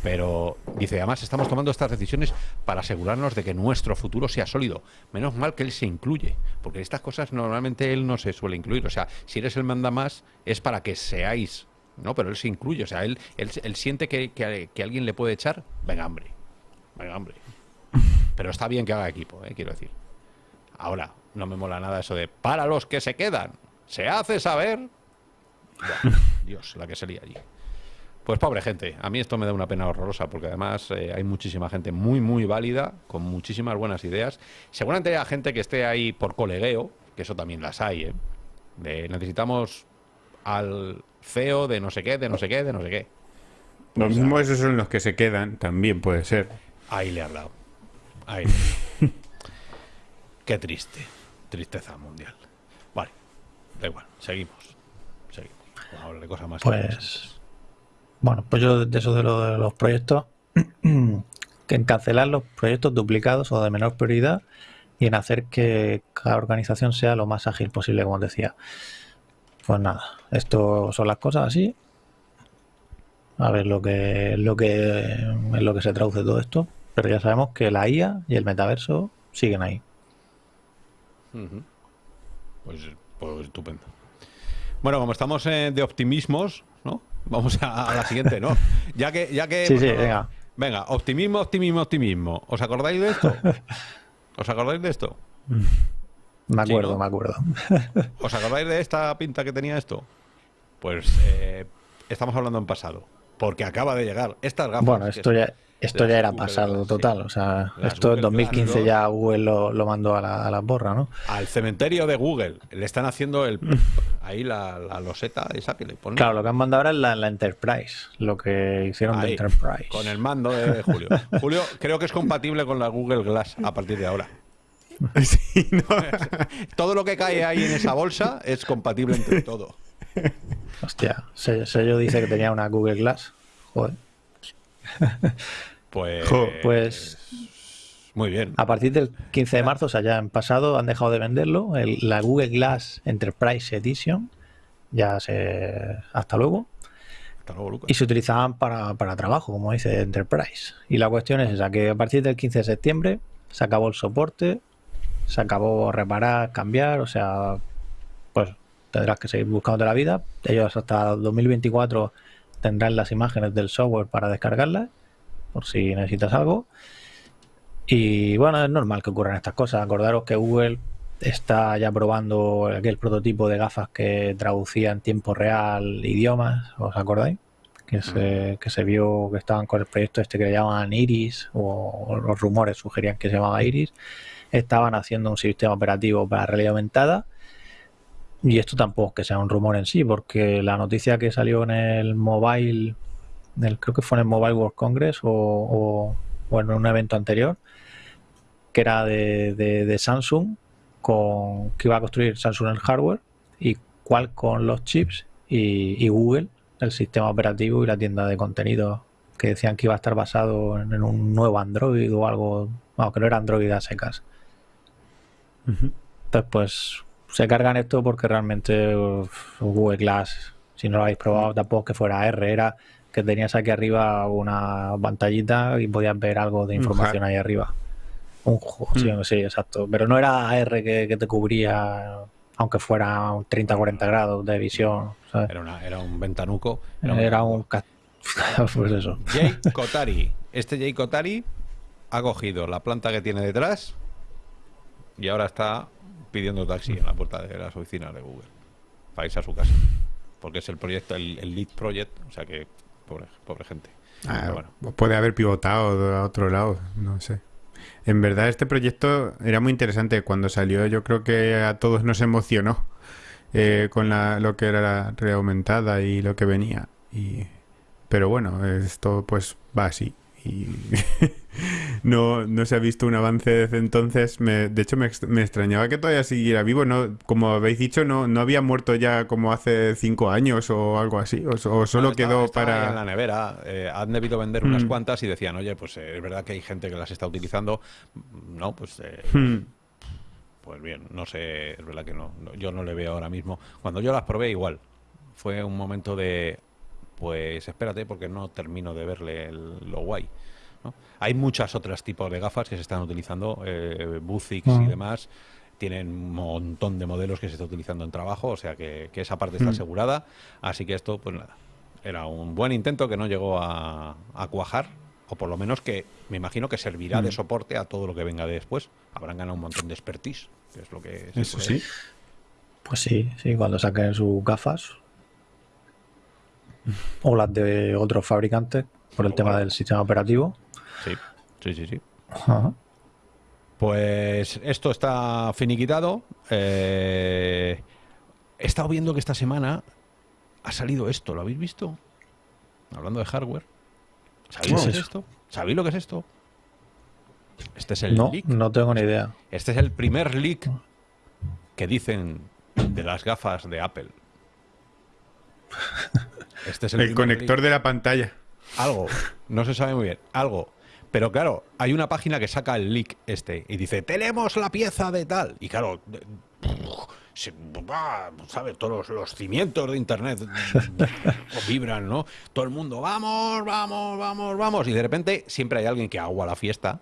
Pero dice, además estamos tomando estas decisiones para asegurarnos de que nuestro futuro sea sólido. Menos mal que él se incluye, porque estas cosas normalmente él no se suele incluir. O sea, si eres el manda más es para que seáis, ¿no? Pero él se incluye, o sea, él, él, él siente que, que- que alguien le puede echar, venga, hombre, venga, hombre. Pero está bien que haga equipo, ¿eh? quiero decir. Ahora, no me mola nada eso de para los que se quedan, se hace saber. Dios, la que sería allí. Pues pobre gente, a mí esto me da una pena horrorosa porque además eh, hay muchísima gente muy, muy válida, con muchísimas buenas ideas. Seguramente hay gente que esté ahí por colegueo, que eso también las hay, ¿eh? De, necesitamos al CEO de no sé qué, de no sé qué, de no sé qué. Lo mismo esos son los que se quedan, también puede ser. Ahí le has dado. Ahí. qué triste. Tristeza mundial. Vale, da igual, seguimos. Seguimos. Vamos a hablar de cosas más interesantes. Pues, bueno, pues yo de eso de, lo de los proyectos, que en cancelar los proyectos duplicados o de menor prioridad y en hacer que cada organización sea lo más ágil posible, como decía. Pues nada, esto son las cosas así. A ver lo que, lo que en lo que se traduce todo esto. Pero ya sabemos que la IA y el metaverso siguen ahí. Pues, pues estupendo. Bueno, como estamos eh, de optimismos. Vamos a, a la siguiente, ¿no? Ya que, ya que Sí, sí, venga. Venga, optimismo, optimismo, optimismo. ¿Os acordáis de esto? ¿Os acordáis de esto? Me Sí, acuerdo, ¿no? me acuerdo. ¿Os acordáis de esta pinta que tenía esto? Pues eh, estamos hablando en pasado. Porque acaba de llegar estas gafas. Bueno, esto ya, esto ya era pasado total. sí. O sea, Las esto en Google 2015 Glass, ya Google lo, lo mandó a la, a la borra, ¿no? Al cementerio de Google. Le están haciendo el ahí la, la loseta esa que le ponen. Claro, lo que han mandado ahora es la, la Enterprise, lo que hicieron de Enterprise. Con el mando de Julio. Julio, creo que es compatible con la Google Glass a partir de ahora. Sí, no. Todo lo que cae ahí en esa bolsa es compatible entre todo. Hostia, Se- Sello dice que tenía una Google Glass. Joder. Pues, Pues muy bien. a partir del 15 de marzo, o sea, ya en pasado han dejado de venderlo. El- la Google Glass Enterprise Edition. Ya se. Hasta luego. Hasta luego, Lucas. y se utilizaban para, para trabajo, como dice Enterprise. Y la cuestión es esa, que a partir del 15 de septiembre se acabó el soporte, se acabó reparar, cambiar, o sea, pues tendrás que seguir buscando la vida. Ellos hasta 2024 tendrán las imágenes del software para descargarlas, por si necesitas algo. Y bueno, es normal que ocurran estas cosas. Acordaros que Google está ya probando aquel prototipo de gafas que traducía en tiempo real idiomas, ¿os acordáis? Que se, que se vio que estaban con el proyecto este que le llamaban Iris, o, o los rumores sugerían que se llamaba Iris. Estaban haciendo un sistema operativo para realidad aumentada. Y esto tampoco es que sea un rumor en sí, porque la noticia que salió en el mobile, creo que fue en el Mobile World Congress o, o- o en un evento anterior, que era de, de- de Samsung, con que iba a construir Samsung el hardware y Qualcomm los chips y, y Google el sistema operativo y la tienda de contenido que decían que iba a estar basado en, en un nuevo Android o algo, bueno, que no era Android a secas. Entonces, pues se cargan esto porque realmente uf, Google Glass, si no lo habéis probado, tampoco que fuera R, era que tenías aquí arriba una pantallita y podías ver algo de Un información ahí arriba. Un sí, sí, exacto. Pero no era AR que, que te cubría, aunque fuera un 30-40 grados de visión. ¿sabes? Era, una- era un ventanuco. Era, un... ca- pues eso. Jay Kotari. Este Jay Kotari ha cogido la planta que tiene detrás y ahora está pidiendo taxi en la puerta de las oficinas de Google para irse a su casa. Porque es el proyecto, el, el lead project, o sea que pobre, pobre gente. Ah, bueno. Puede haber pivotado a otro lado, no sé. En verdad este proyecto era muy interesante. Cuando salió yo creo que a todos nos emocionó eh, con la- lo que era la realidad aumentada y lo que venía. Y, pero bueno, esto pues va así. Y no, no se ha visto un avance desde entonces. Me- de hecho me, me extrañaba que todavía siguiera vivo. No, como habéis dicho, no, no había muerto ya como hace cinco años o algo así. O, o solo No, estaba- quedó estaba para... en la nevera. eh, han debido vender unas Mm. cuantas y decían, oye, pues eh, es verdad que hay gente que las está utilizando. No, pues eh, Hmm. Pues bien, no sé, es verdad que no, no, yo no le veo ahora mismo. Cuando yo las probé igual, fue un momento de, pues espérate porque no termino de verle el- lo guay. ¿no? Hay muchas otras tipos de gafas que se están utilizando, eh, Buzix y Ah. demás, tienen un montón de modelos que se está utilizando en trabajo, o sea que, que esa parte está Mm. asegurada, así que esto, pues nada, era un buen intento que no llegó a, a cuajar, o por lo menos que me imagino que servirá de Mm. soporte a todo lo que venga después. Habrán ganado un montón de expertise, que es lo que... se Eso puede- sí. Pues sí, sí, cuando saquen sus gafas. O las de otros fabricantes, por el tema del sistema operativo. Sí, sí, sí, sí. Ajá. Pues esto está finiquitado. Eh, he estado viendo que esta semana ha salido esto. ¿Lo habéis visto? Hablando de hardware. ¿Sabéis ¿Qué lo que es esto? ¿Sabéis lo que es esto? Este es el No, leak. no tengo ni idea. Este es el primer leak que dicen de las gafas de Apple. Este es el, conector de la pantalla. Algo, no se sabe muy bien, algo. Pero claro, hay una página que saca el leak este y dice, tenemos la pieza de tal. Y claro, se, va, ¿sabes? Todos los, los cimientos de Internet vibran, ¿no? Todo el mundo, vamos, vamos, vamos, vamos. Y de repente siempre hay alguien que agua la fiesta.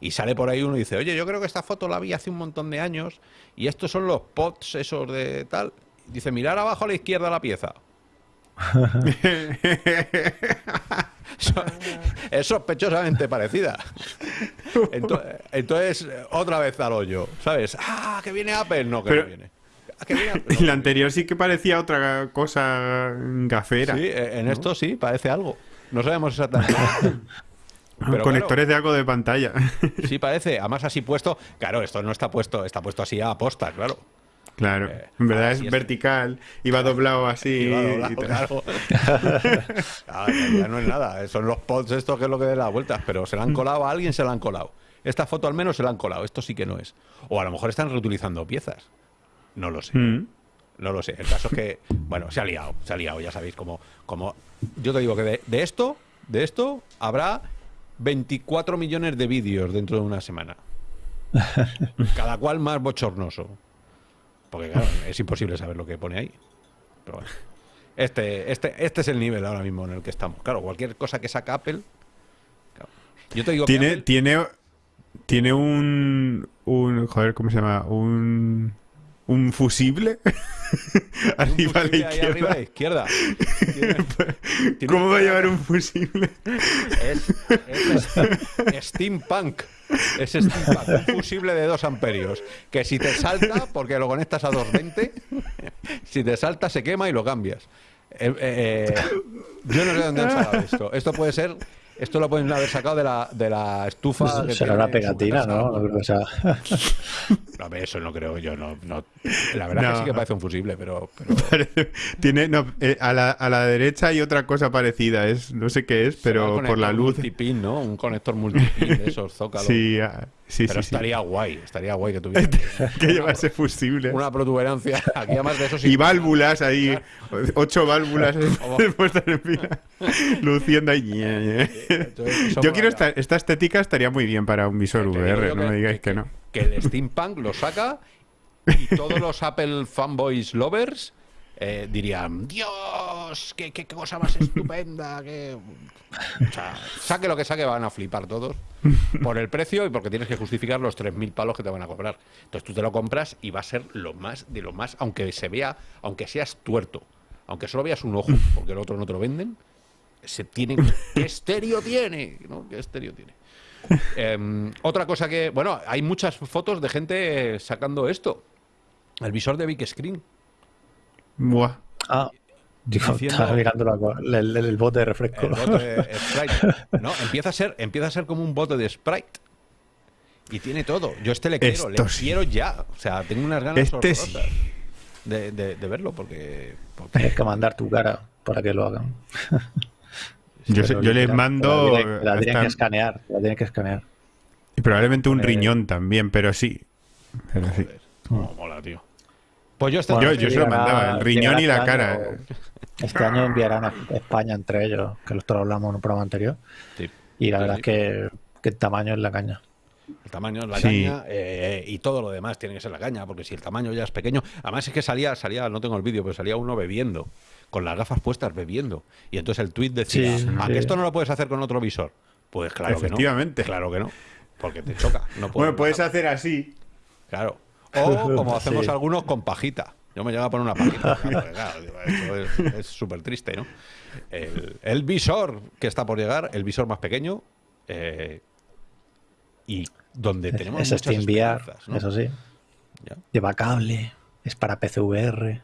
Y sale por ahí uno y dice, oye, yo creo que esta foto la vi hace un montón de años y estos son los pods esos de tal. Dice, mirar abajo a la izquierda la pieza. Es sospechosamente parecida. Ento- Entonces, otra vez al hoyo, ¿sabes? Ah, que viene Apple, no, que Pero- no viene. Ah, Y la anterior sí que parecía otra cosa gafera. Sí, eh, en esto sí, parece algo. No sabemos exactamente. Pero Conectores de algo de pantalla. sí parece, además así puesto. Claro, esto no está puesto, está puesto así a aposta, claro. Claro. Eh, en verdad ahora es vertical. Iba doblado así. Doblado, y claro. Ah, ya- ya no es nada, son los pods estos que es lo que den las vueltas, pero se la han colado, a alguien se la han colado. Esta foto al menos se la han colado, esto sí que no es. O a lo mejor están reutilizando piezas. No lo sé. Mm. No lo sé. El caso es que, bueno, se ha liado, se ha liado, ya sabéis cómo. cómo yo te digo que de, de esto, de esto, habrá 24 millones de vídeos dentro de una semana. Cada cual más bochornoso. Porque claro, es imposible saber lo que pone ahí. Pero bueno. Este, este, este es el nivel ahora mismo en el que estamos. Claro, cualquier cosa que saca Apple. claro. Yo te digo que Tiene, Apple- tiene, tiene un, un. Joder, ¿cómo se llama? Un. Un fusible. arriba a la arriba a la izquierda. Tiene- ¿Cómo va a llevar un fusible? Es, es steampunk. Es steampunk. Un fusible de 2 amperios. Que si te salta, porque lo conectas a 220, si te salta se quema y lo cambias. Eh, eh, yo no sé dónde han sacado esto. Esto puede ser. Esto lo pueden haber sacado de la, de la estufa. que Será una pegatina. ¿no? Sea. Eso no creo yo. No, no. La verdad No. que sí que parece un fusible, pero. pero Tiene, no, eh, a, la, a la derecha hay otra cosa parecida, es, no sé qué es, pero un por la conector luz. Multipin, ¿no? Un conector multipin de esos zócalos. Sí, sí, pero sí, sí. estaría guay, estaría guay que tuviera Que lleva ese fusible. una protuberancia. Aquí además de eso sí. Y válvulas ahí, ocho válvulas puestas en fila, luciendo ahí. Entonces, eso Yo quiero esta, esta estética estaría muy bien para un visor digo VR, no me digáis que no. Que el steampunk lo saca y todos los Apple fanboys lovers eh, dirían, Dios, qué, qué- cosa más estupenda. qué-". O sea, saque lo que saque, van a flipar todos por el precio y porque tienes que justificar los 3.000 palos que te van a cobrar. Entonces tú te lo compras y va a ser lo más de lo más, aunque se vea, aunque seas tuerto, aunque solo veas un ojo, porque el otro no te lo venden, se tiene ¿Qué estéreo tiene? ¿no? ¿Qué estéreo tiene? Em, otra cosa que, bueno, hay muchas fotos de gente sacando esto. El visor de Big Screen. Buah. Ah, digo, Diciendo- estaba mirando la el, el- el bote de refresco. El bote de Sprite. No, empieza a ser, empieza a ser como un bote de Sprite. Y tiene todo. Yo este le quiero, le sí. quiero ya. O sea, tengo unas ganas Este sí. de, de- de verlo porque, porque- Tienes que mandar tu cara para que lo hagan. Yo, sé- Pero yo les mando. La tienen, la tienen que escanear. La tienen que escanear. y probablemente un poner- riñón también, pero sí. Pero sí. cómo mola, tío. Pues yo este Bueno, yo- yo se lo mandaba, el riñón y la llegará cara. este año- Este año enviarán a España entre ellos, que lo hablamos en un programa anterior. Sí. Y la Sí, verdad es que, que el tamaño es la caña. El tamaño, la Sí. caña eh, y todo lo demás tiene que ser la caña, porque si el tamaño ya es pequeño. Además es que salía, salía, no tengo el vídeo, pero salía uno bebiendo, con las gafas puestas bebiendo. Y entonces el tweet decía, Sí, ¿a sí. que esto no lo puedes hacer con otro visor? Pues claro Efectivamente. que no. Claro que no. Porque te choca. No puedes Bueno, puedes hacer así. Claro. O como hacemos Sí. algunos con pajita. Yo me llevo a poner una pajita. claro, es- súper triste, ¿no? El, el visor que está por llegar, el visor más pequeño, eh, y donde tenemos Es muchas Steam VR, esperanzas, ¿no? eso sí. Ya. Lleva cable, es para PCVR.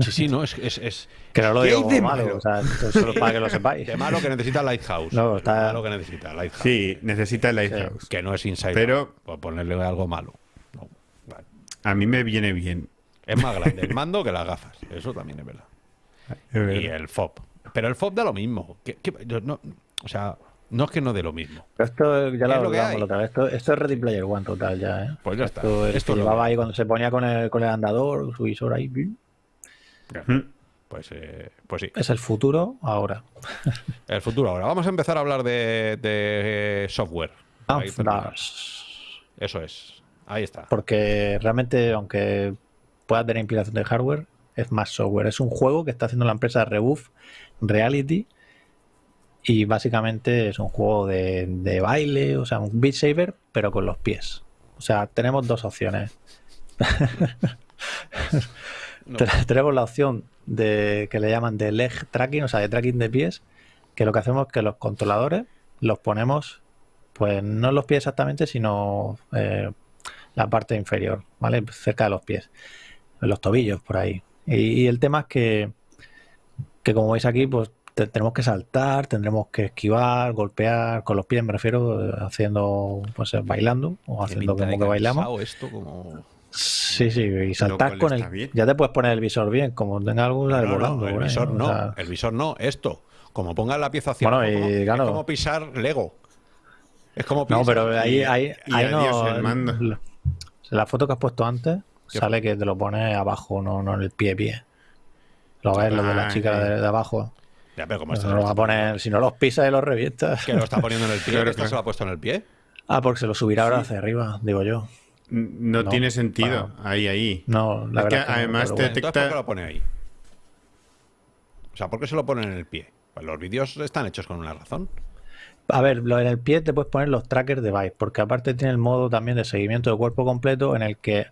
Sí, sí, no, es, es, es Que no lo ¿Qué digo de malo, malo? o sea, solo para que lo sepáis. de malo que necesita Lighthouse. No, De está- malo que necesita Lighthouse. Sí, necesita el Lighthouse. Que no es Inside Pero- Out, por ponerle algo malo. A mí me viene bien. Es más grande el mando que las gafas. Eso también es verdad. Es verdad. Y el FOB. Pero el FOB da lo mismo. No- o sea, no es que no dé lo mismo. Pero esto ya Es lo hablamos otra vez. Esto, esto es Ready Player One total ya, ¿eh? Pues ya está. Esto, el Esto que es lo llevaba ahí cuando se ponía con el, con el andador, su visor ahí. Pues, eh, pues sí. Es el futuro ahora. El futuro ahora. Vamos a empezar a hablar de, de software. Half terminamos. Dash. Eso es. Ahí está. Porque realmente, aunque pueda tener inspiración de hardware, es más software. Es un juego que está haciendo la empresa Rebuff Reality. Y básicamente es un juego de, de baile, o sea, un Beat Saber, pero con los pies. O sea, tenemos dos opciones. No. Tenemos la opción de que le llaman de leg tracking, o sea, de tracking de pies, que lo que hacemos es que los controladores los ponemos, pues no en los pies exactamente, sino eh, la parte inferior, ¿vale? Cerca de los pies, los tobillos, por ahí. Y, y el tema es que, que como veis aquí, pues te- tenemos que saltar, tendremos que esquivar, golpear, con los pies me refiero, eh, haciendo, pues eh, bailando o haciendo como que bailamos. Esto como... Sí, sí, y saltar con el. bien. Ya te puedes poner el visor bien, como tenga algo sale No, no, volando. el ahí, visor ¿no? no. O sea, El visor no. Esto. Como pongas la pieza hacia Bueno, abajo, y como- claro. es como pisar Lego. Es como no, pisar. pero ahí, y- ahí, y ahí adiós no. el mando. La- foto que has puesto antes ¿Qué sale que te lo pones abajo, no, no en el pie pie. Lo ves, lo de la Ah, chica sí. de, de abajo. Ya, pero como esto no lo vas a poner, si no los pisas y los revientas. Que lo está poniendo en el pie. ¿Esta claro. se lo ha puesto en el pie? Ah, porque se lo subirá ahora hacia arriba, digo yo. No, No, tiene sentido. Ahí, ahí. No, la Es que verdad. no, además pero te- Entonces, ¿por qué lo pone ahí? O sea, ¿por qué se lo ponen en el pie? Pues los vídeos están hechos con una razón. A ver, en el pie te puedes poner los trackers de Vive, porque aparte tiene el modo también de seguimiento de cuerpo completo en el que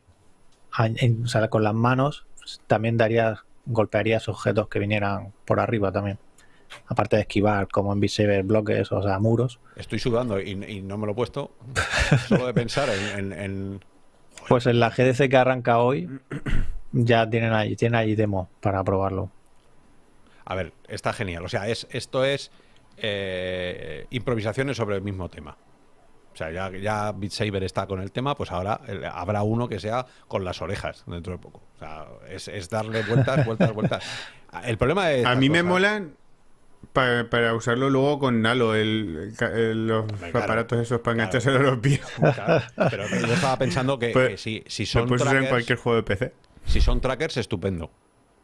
o sea, con las manos también darías, golpearías objetos que vinieran por arriba también. Aparte de esquivar, como Saber, bloques, o sea, muros. Estoy sudando y, y no me lo he puesto. Solo de pensar en, en- en- Pues en la GDC que arranca hoy, ya tienen ahí, tienen ahí demo para probarlo. A ver, está genial. O sea, es, esto es eh, improvisaciones sobre el mismo tema. sea, ya, ya Beat Saber está con el tema, pues ahora eh, habrá uno que sea con las orejas dentro de poco. O sea, es, es darle vueltas, vueltas, vueltas. El problema es. A mí me molan pa- para usarlo luego con Nalo, el, los claro. aparatos esos para Claro. enganchárselo a los pies. Claro, pero yo estaba pensando que, Pues- que si, son en trackers, cualquier juego de PC. si son trackers, estupendo.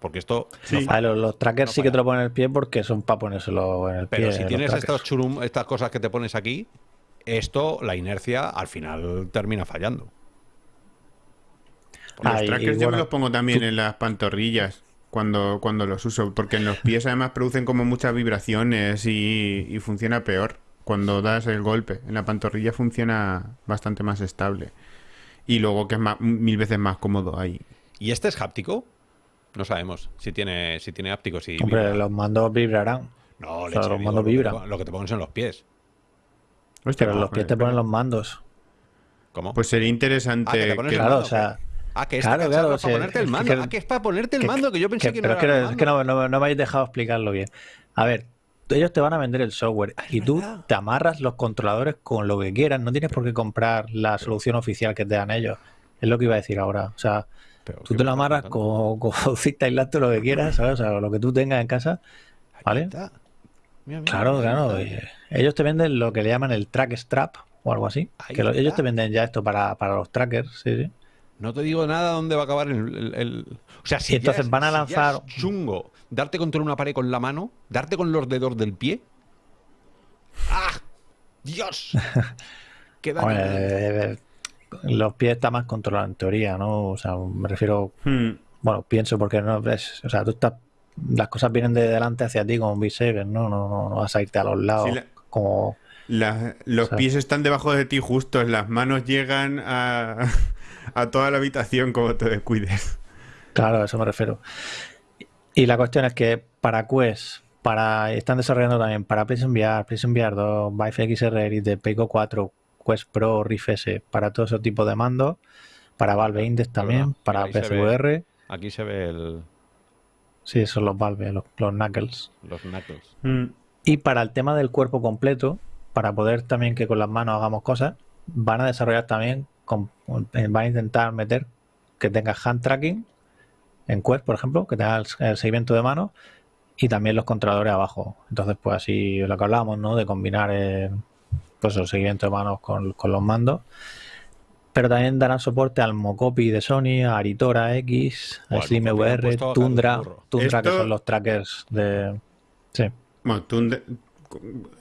Porque esto. Sí. no los, los trackers No sí que te lo ponen en el pie porque son para ponérselo en el Pero pie. si los tienes estos churum, estas cosas que te pones aquí, esto, la inercia, al final termina fallando. Los trackers yo me los pongo también en las pantorrillas cuando, cuando los uso, porque en los pies además producen como muchas vibraciones y, y funciona peor. Cuando das el golpe, en la pantorrilla funciona bastante más estable. Y luego que es más- mil veces más cómodo ahí. ¿Y este es háptico? No sabemos si tiene, si tiene háptico. Si Hombre, vibra. los mandos vibrarán. No, o sea, leche, los digo, mandos lo que te vibran. Lo que te pones en los pies. Hostia, Pero en los pies te ponen los mandos. ¿Cómo? Pues sería interesante. Ah, que Claro, o sea, Ah, que este claro, es para ponerte el es mando. que- ah, que es para ponerte el mando, que yo pensé que, pero no es que, era no- el es que no, no- no me habéis dejado explicarlo bien. A ver, ellos te van a vender el software y tú verdad. te amarras los controladores con lo que quieras. No tienes por qué comprar la solución oficial que te dan ellos. Es lo que iba a decir ahora. O sea, Pero, tú ¿qué te lo amarras con, con cinta aislante lo que quieras, ¿sabes? O sea, lo que tú tengas en casa. ¿vale? está. Mira, mira, Claro, claro. y Ellos te venden lo que le llaman el track strap o algo así. Ahí Que lo- ellos te venden ya esto para, para los trackers, sí, sí. No te digo nada dónde va a acabar el. el- el- O sea, si entonces ya es- van a lanzar- chungo darte contra una pared con la mano, darte con los dedos del pie. ¡Ah! ¡Dios! Qué daño eh, los pies está más controlado en teoría, ¿no? O sea, me refiero Hmm. Bueno, pienso porque no ves, o sea, tú estás, las cosas vienen de delante hacia ti como un Beat Saber, ¿no? No, no, no vas a irte a los lados Sí, la- como... La- los O sea- pies están debajo de ti justos, las manos llegan a, a toda la habitación como te descuides. Claro, a eso me refiero. Y la cuestión es que para Quest, para están desarrollando también para PlayStation VR, PlayStation VR 2, Vive XR Elite, Pico 4, Quest Pro, Rift S, para todo ese tipo de mandos, para Valve Index también, para ve. PSVR, Aquí se ve el- sí, son los Valve, los, los Knuckles. los knuckles. Hmm. Y para el tema del cuerpo completo, para poder también que con las manos hagamos cosas, van a desarrollar también, con- eh, van a intentar meter que tenga hand tracking en Quest, por ejemplo, que tenga el, el seguimiento de mano y también los controladores abajo. Entonces, pues así lo que hablábamos, ¿no? De combinar eh, pues el seguimiento de manos con, con los mandos. Pero también darán soporte al Mocopi de Sony, a Aritora X, a Buah, Steam el Mocopi lo han VR, puesto a Tundra. Tundra que Esto- son los trackers de... Sí. Bueno, tú,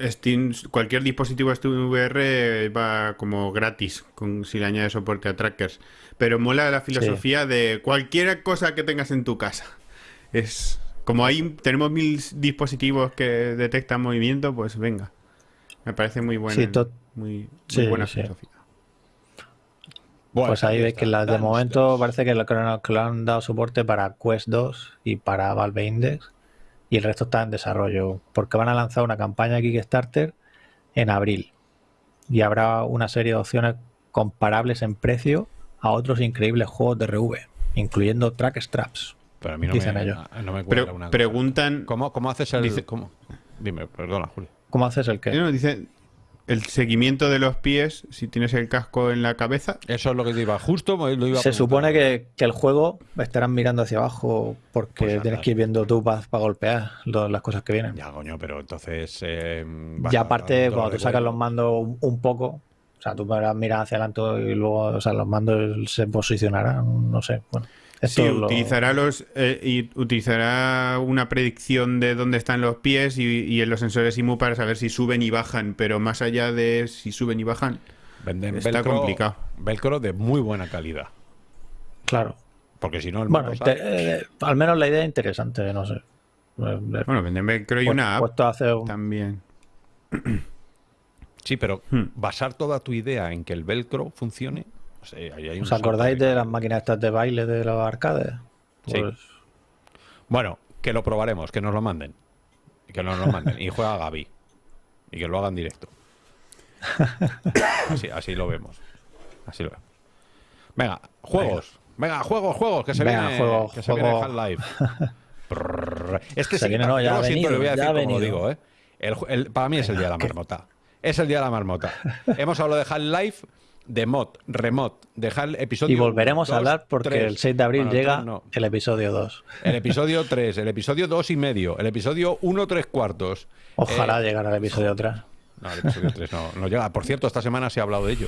Steam, cualquier dispositivo Steam VR va como gratis con, si le añades soporte a trackers. Pero mola la filosofía de cualquier cosa que tengas en tu casa. Es como ahí tenemos mil dispositivos que detectan movimiento, pues venga. Me parece muy buena, Sí, to- muy, muy sí, buena sí. filosofía. Bueno, Pues ahí veis que está, la- de momento parece que lo que lo- han dado soporte para Quest 2 y para Valve Index y el resto está en desarrollo porque van a lanzar una campaña Kickstarter en abril y habrá una serie de opciones comparables en precio a otros increíbles juegos de RV, incluyendo Track Straps. Pero a mí no dicen me, ellos. no me cuadra Pero una cosa. preguntan, ¿Cómo, ¿Cómo haces el...? Dice- cómo? Dime, perdona, Julio. ¿Cómo haces el que? no, dicen el seguimiento de los pies si tienes el casco en la cabeza. Eso es lo que te iba justo, lo iba a Se supone que, que el juego estarán mirando hacia abajo porque Pues tienes que ir viendo tú para golpear lo- las cosas que vienen. Ya, coño, pero entonces... eh, Ya a- aparte, a- cuando tú sacas los mandos un, un poco, o sea, tú podrás mirar hacia adelante y luego, o sea, los mandos se posicionarán, no sé. Bueno, esto Sí, lo- utilizará los eh, y utilizará una predicción de dónde están los pies y, y en los sensores IMU para saber si suben y bajan, pero más allá de si suben y bajan, Venden Está velcro, complicado. velcro de muy buena calidad. Claro. Porque si no, el Bueno, sale- eh, al menos la idea es interesante, no sé. Eh, eh, bueno, venden Velcro y pu- una app hacer un- también. Sí, pero Hmm. basar toda tu idea en que el velcro funcione... ahí hay ¿Os acordáis de las máquinas estas de baile de los arcades? Sí. Pues, Bueno, que lo probaremos, que nos lo manden. Que nos lo manden. Y juega Gaby. Y que lo hagan directo. Así, así lo vemos. Así lo vemos. Venga, juegos. Venga, juegos, juegos, que se Venga, viene, juego, que se juego. viene Half-Life. Es que Se sí, viene, no, yo ya lo siento, voy a decir como venido. digo, ¿eh? El ju- el- para mí es el día de la marmota. Es el día de la marmota. Hemos hablado de Half-Life, de mod, remot, de Hal episodio Y volveremos a hablar porque el 6 de abril Bueno, el llega no. el episodio 2. El episodio 3, el episodio 2 y medio, el episodio 1 3 cuartos. Ojalá Eh, llegara el episodio 3. No, el episodio 3 no, no llega. Por cierto, esta semana se ha hablado de ello.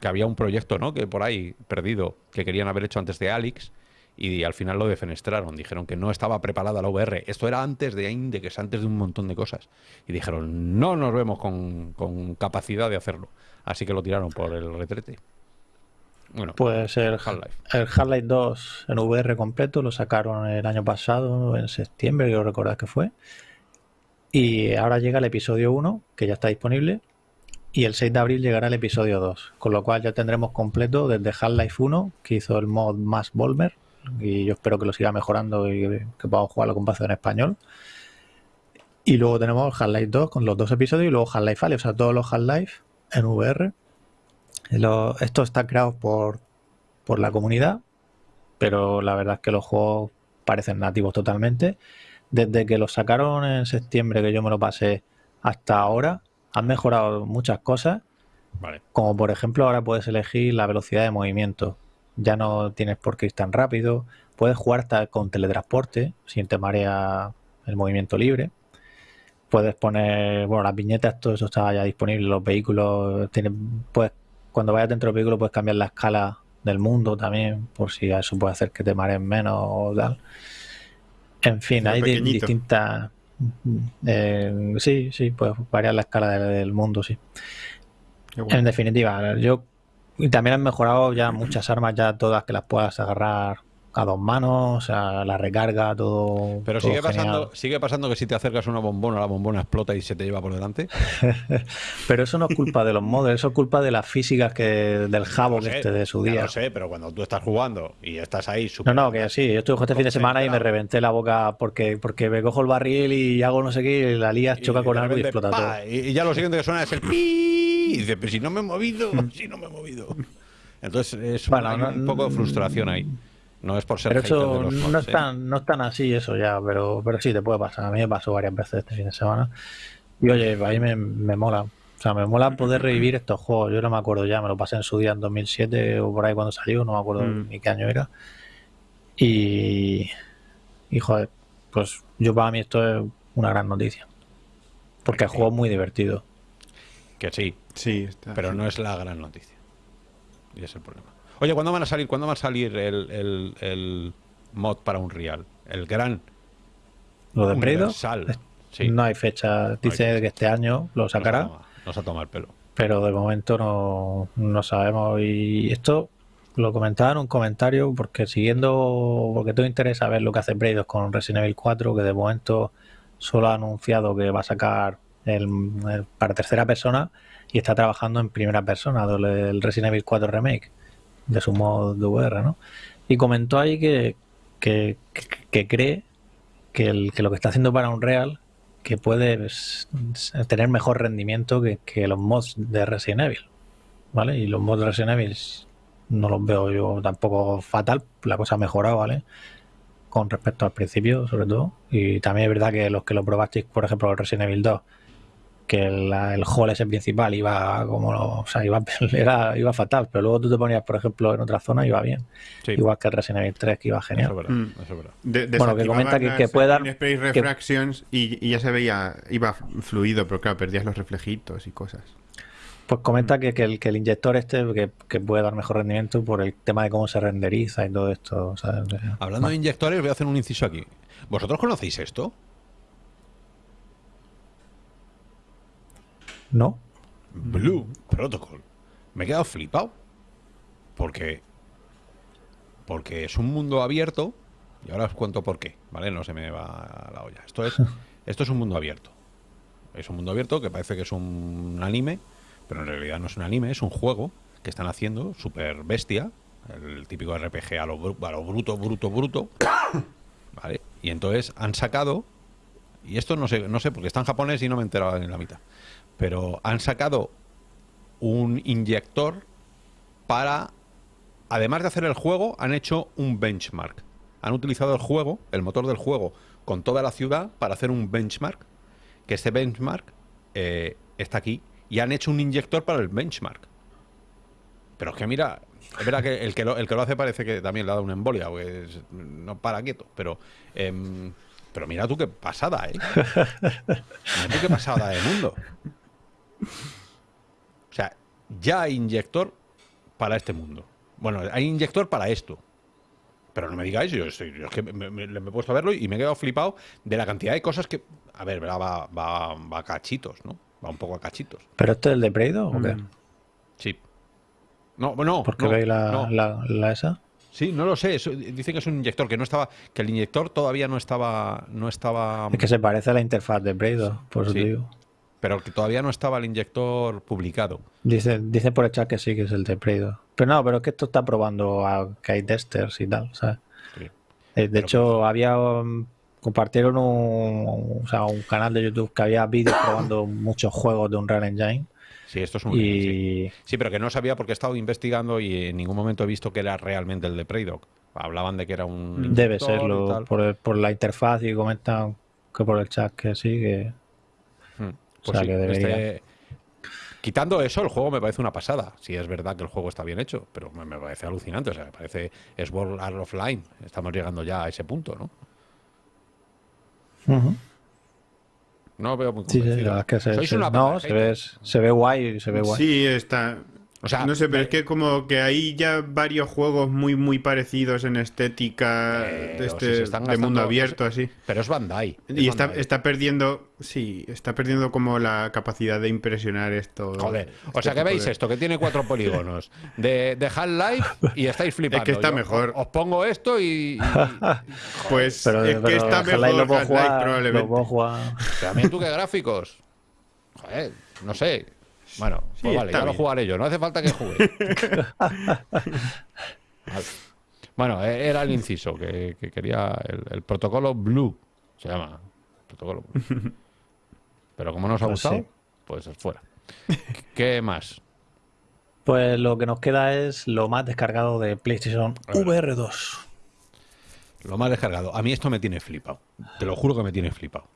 Que había un proyecto, ¿no? Que por ahí, perdido, que querían haber hecho antes de Alex y al final lo defenestraron. Dijeron que no estaba preparada la VR. Esto era antes de Index, antes de un montón de cosas. Y dijeron, no nos vemos con, con capacidad de hacerlo. Así que lo tiraron por el retrete. Bueno, Pues el Half-Life. el Half-Life 2 en VR completo lo sacaron el año pasado, en septiembre, creo recordar que fue. Y ahora llega el episodio 1, que ya está disponible. Y el 6 de abril llegará el episodio 2. Con lo cual ya tendremos completo desde Half-Life 1, que hizo el mod más Volver. Y yo espero que lo siga mejorando y que podamos jugarlo con base en español. Y luego tenemos Half-Life 2 con los dos episodios y luego Half-Life Alyx, o sea, todos los Half-Life en VR. Lo- esto está creado por, por la comunidad, pero la verdad es que los juegos parecen nativos totalmente. Desde que los sacaron en septiembre, que yo me lo pasé, hasta ahora, han mejorado muchas cosas, vale. como por ejemplo ahora puedes elegir la velocidad de movimiento. Ya no tienes por qué ir tan rápido. Puedes jugar hasta con teletransporte, si te marea el movimiento libre. Puedes poner, bueno, las viñetas, todo eso está ya disponible. Los vehículos, tienen, puedes, cuando vayas dentro del vehículo puedes cambiar la escala del mundo también, por si eso puede hacer que te mareen menos o tal. En fin, hay di- distintas... eh, sí, sí, puedes variar la escala del- del mundo, sí. Bueno. En definitiva, yo y también han mejorado ya muchas armas, ya todas que las puedas agarrar a dos manos, o sea, la recarga, todo. Pero todo sigue genial. pasando, sigue pasando que si te acercas a una bombona, la bombona explota y se te lleva por delante. Pero eso no es culpa de los mods, eso es culpa de las físicas que del jabo que este de su día. lo sé, pero cuando tú estás jugando y estás ahí No, no, que sí, yo estuve este fin de semana y me reventé la boca porque, porque me cojo el barril y hago no sé qué y la lías, choca y con algo y explota todo. Y ya lo siguiente que suena es el pi. Y dices, pero si no me he movido, si no me he movido. Entonces es Bueno, no- un poco de frustración ahí. No es por ser Pero eso de los no mods, es, ¿eh? tan, no es tan así eso ya, pero, pero sí te puede pasar. A mí me pasó varias veces este fin de semana. Y oye, a mí me, me mola. O sea, me mola poder revivir estos juegos. Yo no me acuerdo ya, me lo pasé en su día en 2007 o por ahí cuando salió, no me acuerdo Mm. ni qué año era. Y, y joder, pues yo para mí esto es una gran noticia. Porque el juego es muy divertido. Que sí, Sí, está. pero no es la gran noticia. Y es el problema. Oye, ¿cuándo van a salir, ¿cuándo va a salir el, el- el mod para un real? El gran Lo de Prey 2, universal. Sí. no hay fecha. Dice fecha. que este año lo sacará. Nos ha tomado el pelo. pero de momento no, no sabemos. Y esto lo comentaba en un comentario porque siguiendo, porque todo interesa ver lo que hace Braid con Resident Evil 4, que de momento solo ha anunciado que va a sacar el, el- para tercera persona y está trabajando en primera persona del el Resident Evil 4 Remake de su modo de VR, ¿no? Y comentó ahí que, que, cree que, el, que lo que está haciendo para Unreal que puede tener mejor rendimiento que, que los mods de Resident Evil. ¿Vale? Y los mods de Resident Evil no los veo yo tampoco fatal. La cosa ha mejorado, ¿vale? Con respecto al principio, sobre todo. Y también es verdad que los que lo probasteis, por ejemplo, el Resident Evil 2, que la- el hall ese principal iba como, o sea, iba, era, iba fatal, pero luego tú te ponías, por ejemplo, en otra zona y iba bien. Sí, Igual que el Resident Evil 3, que iba eso genial. es verdad. Mm. eso es verdad. De- Bueno, que comenta que- que puede dar- in-space que- refractions y, y ya se veía, iba fluido, pero claro, perdías los reflejitos y cosas. Pues comenta que, que el, que el inyector este que, que puede dar mejor rendimiento por el tema de cómo se renderiza y todo esto. ¿sabes? Hablando de inyectores, voy a hacer un inciso aquí. ¿Vosotros conocéis esto? ¿No? Blue Protocol. Me he quedado flipado. Porque. Porque es un mundo abierto. Y ahora os cuento por qué, ¿vale? No se me va la olla. Esto es, esto es un mundo abierto. Es un mundo abierto que parece que es un anime, pero en realidad no es un anime, es un juego que están haciendo, super bestia, el típico RPG a lo, a lo bruto, bruto, bruto. ¿Vale? Y entonces han sacado, y esto no sé, no sé, porque está en japonés y no me he enterado en la mitad, pero han sacado un inyector para, además de hacer el juego, han hecho un benchmark. Han utilizado el juego, el motor del juego, con toda la ciudad para hacer un benchmark, que este benchmark eh, está aquí y han hecho un inyector para el benchmark. Pero es que mira, es verdad que el que lo, el que lo hace parece que también le ha dado una embolia, pues no para quieto, pero em, pero mira tú qué pasada, ¿eh? Mira tú qué pasada de mundo. O sea, ya hay inyector para este mundo. Bueno, hay inyector para esto. Pero no me digáis, yo, estoy- yo es que me, me- me he puesto a verlo y me he quedado flipado de la cantidad de cosas que. A ver, va, va, va, va a cachitos, ¿no? Va un poco a cachitos. ¿Pero este es el de Preido o qué? Mm. Sí. No, no. ¿Por qué no, veis la, no. la, la esa? Sí, no lo sé. dicen que es un inyector que no estaba, que el inyector todavía no estaba, no estaba, Es que se parece a la interfaz de Preido, por eso Sí. te digo. Pero que todavía no estaba el inyector publicado. Dice, dice por el chat que sí, que es el de Preido. Pero no, pero es que esto está probando a, que hay testers y tal, ¿sabes? Sí. Eh, De hecho, había um, compartieron un, o sea, un canal de YouTube que había vídeos probando muchos juegos de Unreal Engine Sí, esto es un. sí. y Sí, pero que no sabía porque he estado investigando y en ningún momento he visto que era realmente el de Preydoc. Hablaban de que era un. debe serlo por, el- por la interfaz y comentan que por el chat que sí, que Hmm. O sea, sí, que debería. este- Quitando eso, el juego me parece una pasada. Si es verdad que el juego está bien hecho, pero me, me parece alucinante. O sea, me parece. Es World Art Offline. Estamos llegando ya a ese punto, ¿no? No veo muy Sí, sí, convencido. la verdad es que se, Sois se- una no, se ve, se ve guay, se ve guay. Sí, está. O sea, no sé, pero es que como que hay ya varios juegos muy muy parecidos en estética de, este, están de mundo abierto, así. Pero es Bandai. es Y está, Bandai. está perdiendo, sí, está perdiendo como la capacidad de impresionar esto. Joder, o este sea que veis de- esto, que tiene cuatro polígonos de, de Half-Life y estáis flipando. está Yo mejor. Os, pongo esto y. y- Pues Pero, es que está mejor Half-Life probablemente. lo puedo jugar. pero también tú qué gráficos. Joder, no sé. Bueno, Sí, pues vale, ya lo jugaré yo, no hace falta que juegue. Vale. Bueno, e- era el inciso que, que quería el, el protocolo Blue, se llama. Protocolo Blue. Pero como no os ha Pues gustado, sí. pues fuera. ¿Qué más? Pues lo que nos queda es lo más descargado de PlayStation VR 2. Lo más descargado. A mí esto me tiene flipado. Te lo juro que me tiene flipado.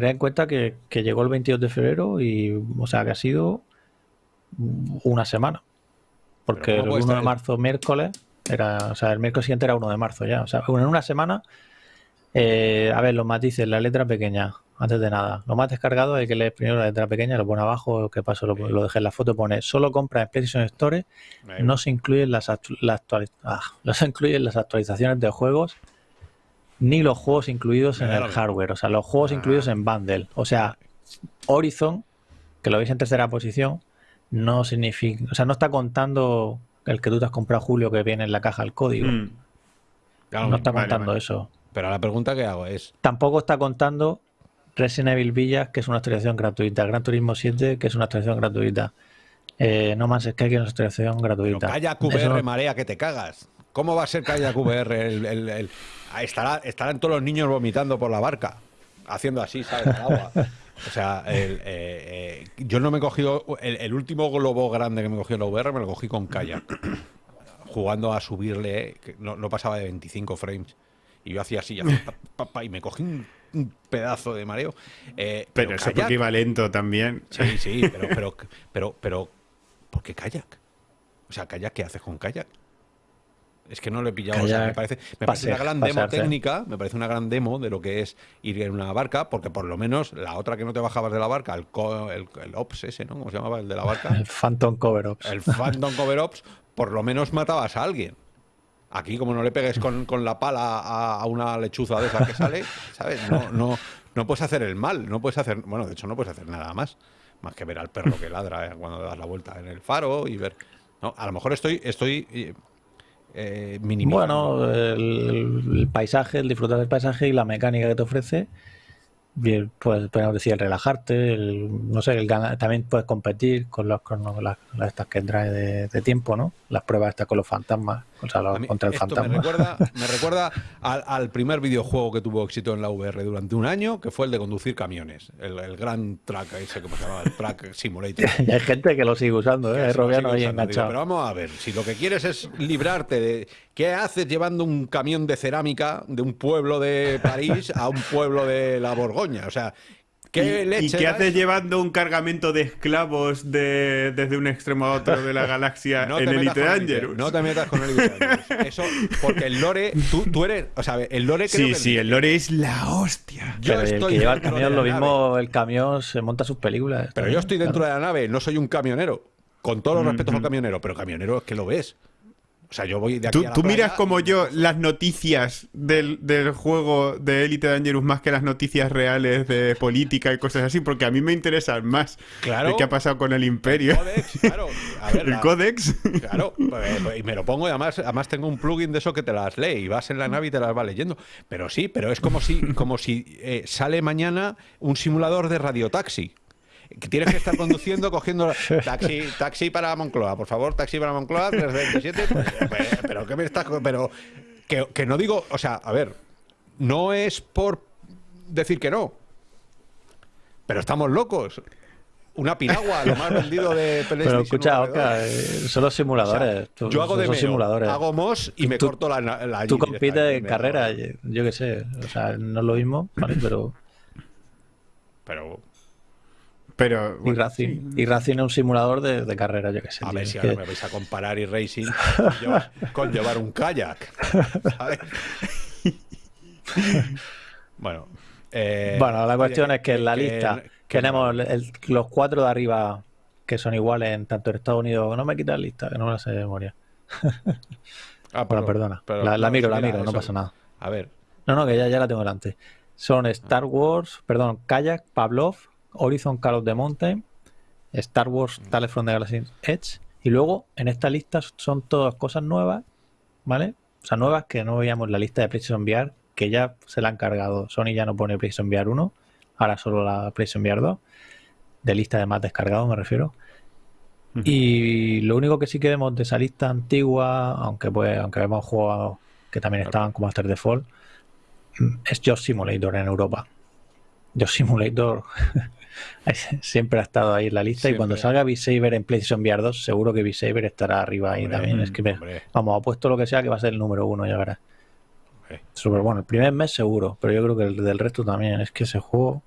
Tened en cuenta que, que llegó el 22 de febrero y, o sea, que ha sido una semana. Porque el ¿cómo puede 1 de marzo, miércoles, era, o sea, el miércoles siguiente era 1 de marzo ya. O sea, en una semana, eh, a ver, los matices, la letra pequeña, antes de nada. Lo más descargado hay que leer primero la letra pequeña, lo pone abajo, que paso, lo, lo dejé en la foto, pone solo compra en PlayStation Store, no se incluyen las, actu- la actuali- ah, no se incluyen las actualizaciones de juegos ni los juegos incluidos en el hardware, o sea, los juegos Ah. incluidos en bundle. O sea, Horizon, que lo veis en tercera posición, no significa, o sea, no está contando el que tú te has comprado Julio que viene en la caja el código. Mm. Claro, no está vale, contando vale. eso. Pero la pregunta que hago es: Tampoco está contando Resident Evil Villas, que es una actualización gratuita. Gran Turismo 7, que es una actualización gratuita. Eh, no más Sky, que es una actualización Pero gratuita. Eso VR no- marea que te cagas. ¿Cómo va a ser Kayak VR? El, el- el- estará, estarán todos los niños vomitando por la barca, haciendo así, ¿sabes? Al agua. O sea, el, eh, eh, yo no me he cogido. El, el último globo grande que me cogí en la VR me lo cogí con Kayak. Jugando a subirle, que no, no pasaba de 25 frames. Y yo hacía así, hacía pa, pa, pa, y me cogí un, un pedazo de mareo. Eh, Pero eso kayak- porque iba lento también. Sí, sí, pero, pero, pero, pero, ¿por qué kayak? O sea, kayak, ¿qué haces con kayak? Es que no lo he pillado. o sea, me parece, me parece una gran demo técnica, me parece una gran demo de lo que es ir en una barca, porque por lo menos la otra que no te bajabas de la barca, el, co- el, el Ops ese, ¿no? ¿Cómo se llamaba? El de la barca. El Phantom Cover Ups. El Phantom Cover Ops, por lo menos matabas a alguien. Aquí, como no le pegues con, con la pala a, a una lechuza de esa que sale, ¿sabes? No, no, no puedes hacer el mal, no puedes hacer. Bueno, de hecho, no puedes hacer nada más. Más que ver al perro que ladra eh, cuando das la vuelta en el faro y ver. No, a lo mejor estoy, estoy eh. Bueno, el, el paisaje, el disfrutar del paisaje y la mecánica que te ofrece, bien, pues podemos decir el relajarte, el- no sé, el ganar- también puedes competir con, los, con las, las estas que trae de, de tiempo, ¿no? Las pruebas estas con los fantasmas, o sea, los- contra el esto me fantasma. recuerda, me recuerda al, al primer videojuego que tuvo éxito en la VR durante un año, que fue el de conducir camiones. El, el gran track ese, ¿cómo se llamaba? El track simulator. y hay gente que lo sigue usando, Que ¿eh? Robiano ahí. Digo, enganchado. pero vamos a ver, si lo que quieres es librarte de... ¿Qué haces llevando un camión de cerámica de un pueblo de París a un pueblo de la Borgoña? O sea, ¿Qué ¿Y, leche y qué haces llevando un cargamento de esclavos de, desde un extremo a otro de la galaxia No en Elite Dangerous? no te metas con Elite Dangerous. Eso, porque el lore, tú, tú eres, o sea, el lore creo Sí, que sí, el lore es la hostia. Yo Pero el estoy que lleva el dentro de camión, la lo nave. mismo, el camión se monta sus películas. Pero yo estoy dentro de la nave, no soy un camionero. Con todos los respetos al Ujú. camionero, pero camionero es que lo ves. O sea, yo voy de aquí Tú, a la tú playa miras como y- yo las noticias del, del juego de Elite Dangerous más que las noticias reales de política y cosas así, porque a mí me interesan más Claro. de qué ha pasado con el imperio. Codex, claro. A ver, El la- códex. Claro, pues, y me lo pongo y además, además tengo un plugin de eso que te las lee y vas en la nave y te las va leyendo. Pero sí, pero es como si, como si eh, sale mañana un simulador de radiotaxi. Tienes que estar conduciendo, cogiendo taxi, taxi para Moncloa, por favor, taxi para Moncloa, 327. Pues, pues, pero ¿qué me estás Pero que, que no digo, o sea, a ver, no es por decir que no. Pero estamos locos. Una piragua, lo más vendido de PlayStation. Pero escucha. Oscar, eh, son los O sea, simuladores. tú- yo hago de simuladores. hago mos y me Tú- corto la, la Tú compites en carrera, yo qué sé. O sea, no es lo mismo, ¿vale? Pero. Pero Pero. Y Racing. sí. Y Racing es un simulador de, de carrera, yo qué sé. a ver si que- ahora me vais a comparar y racing con llevar, con llevar un kayak. ¿sabes? bueno. eh, Bueno, la cuestión oye, es que en la lista que- tenemos el- los cuatro de arriba que son iguales en tanto en Estados Unidos. No me quitas la lista, que no me la sé de memoria. Ah, Bueno, pero- perdona. pero la, miro, la miro, no pasa nada. A ver, No, no, que ya, ya la tengo delante. Son Star Wars, perdón, Kayak, Pavlov, Horizon Call of the Mountain, Star Wars Tales from the Galaxy's Edge. Y luego en esta lista son todas cosas nuevas, ¿vale? O sea, nuevas que no veíamos en la lista de PlayStation VR, que ya se la han cargado. Sony ya no pone PlayStation VR 1, ahora solo la PlayStation VR 2. De lista de más descargado, me refiero. Y lo único que sí que vemos de esa lista antigua, aunque pues, aunque vemos juegos que también estaban como After mm, es Job Simulator en Europa. Job Simulator siempre ha estado ahí en la lista y cuando salga Beat Saber en PlayStation VR 2, seguro que Beat Saber estará arriba ahí Hombre, también. Es que me- vamos, apuesto lo que sea que va a ser el número uno, ya verás. Súper bueno. El primer mes seguro, pero yo creo que el del resto también. Es que ese juego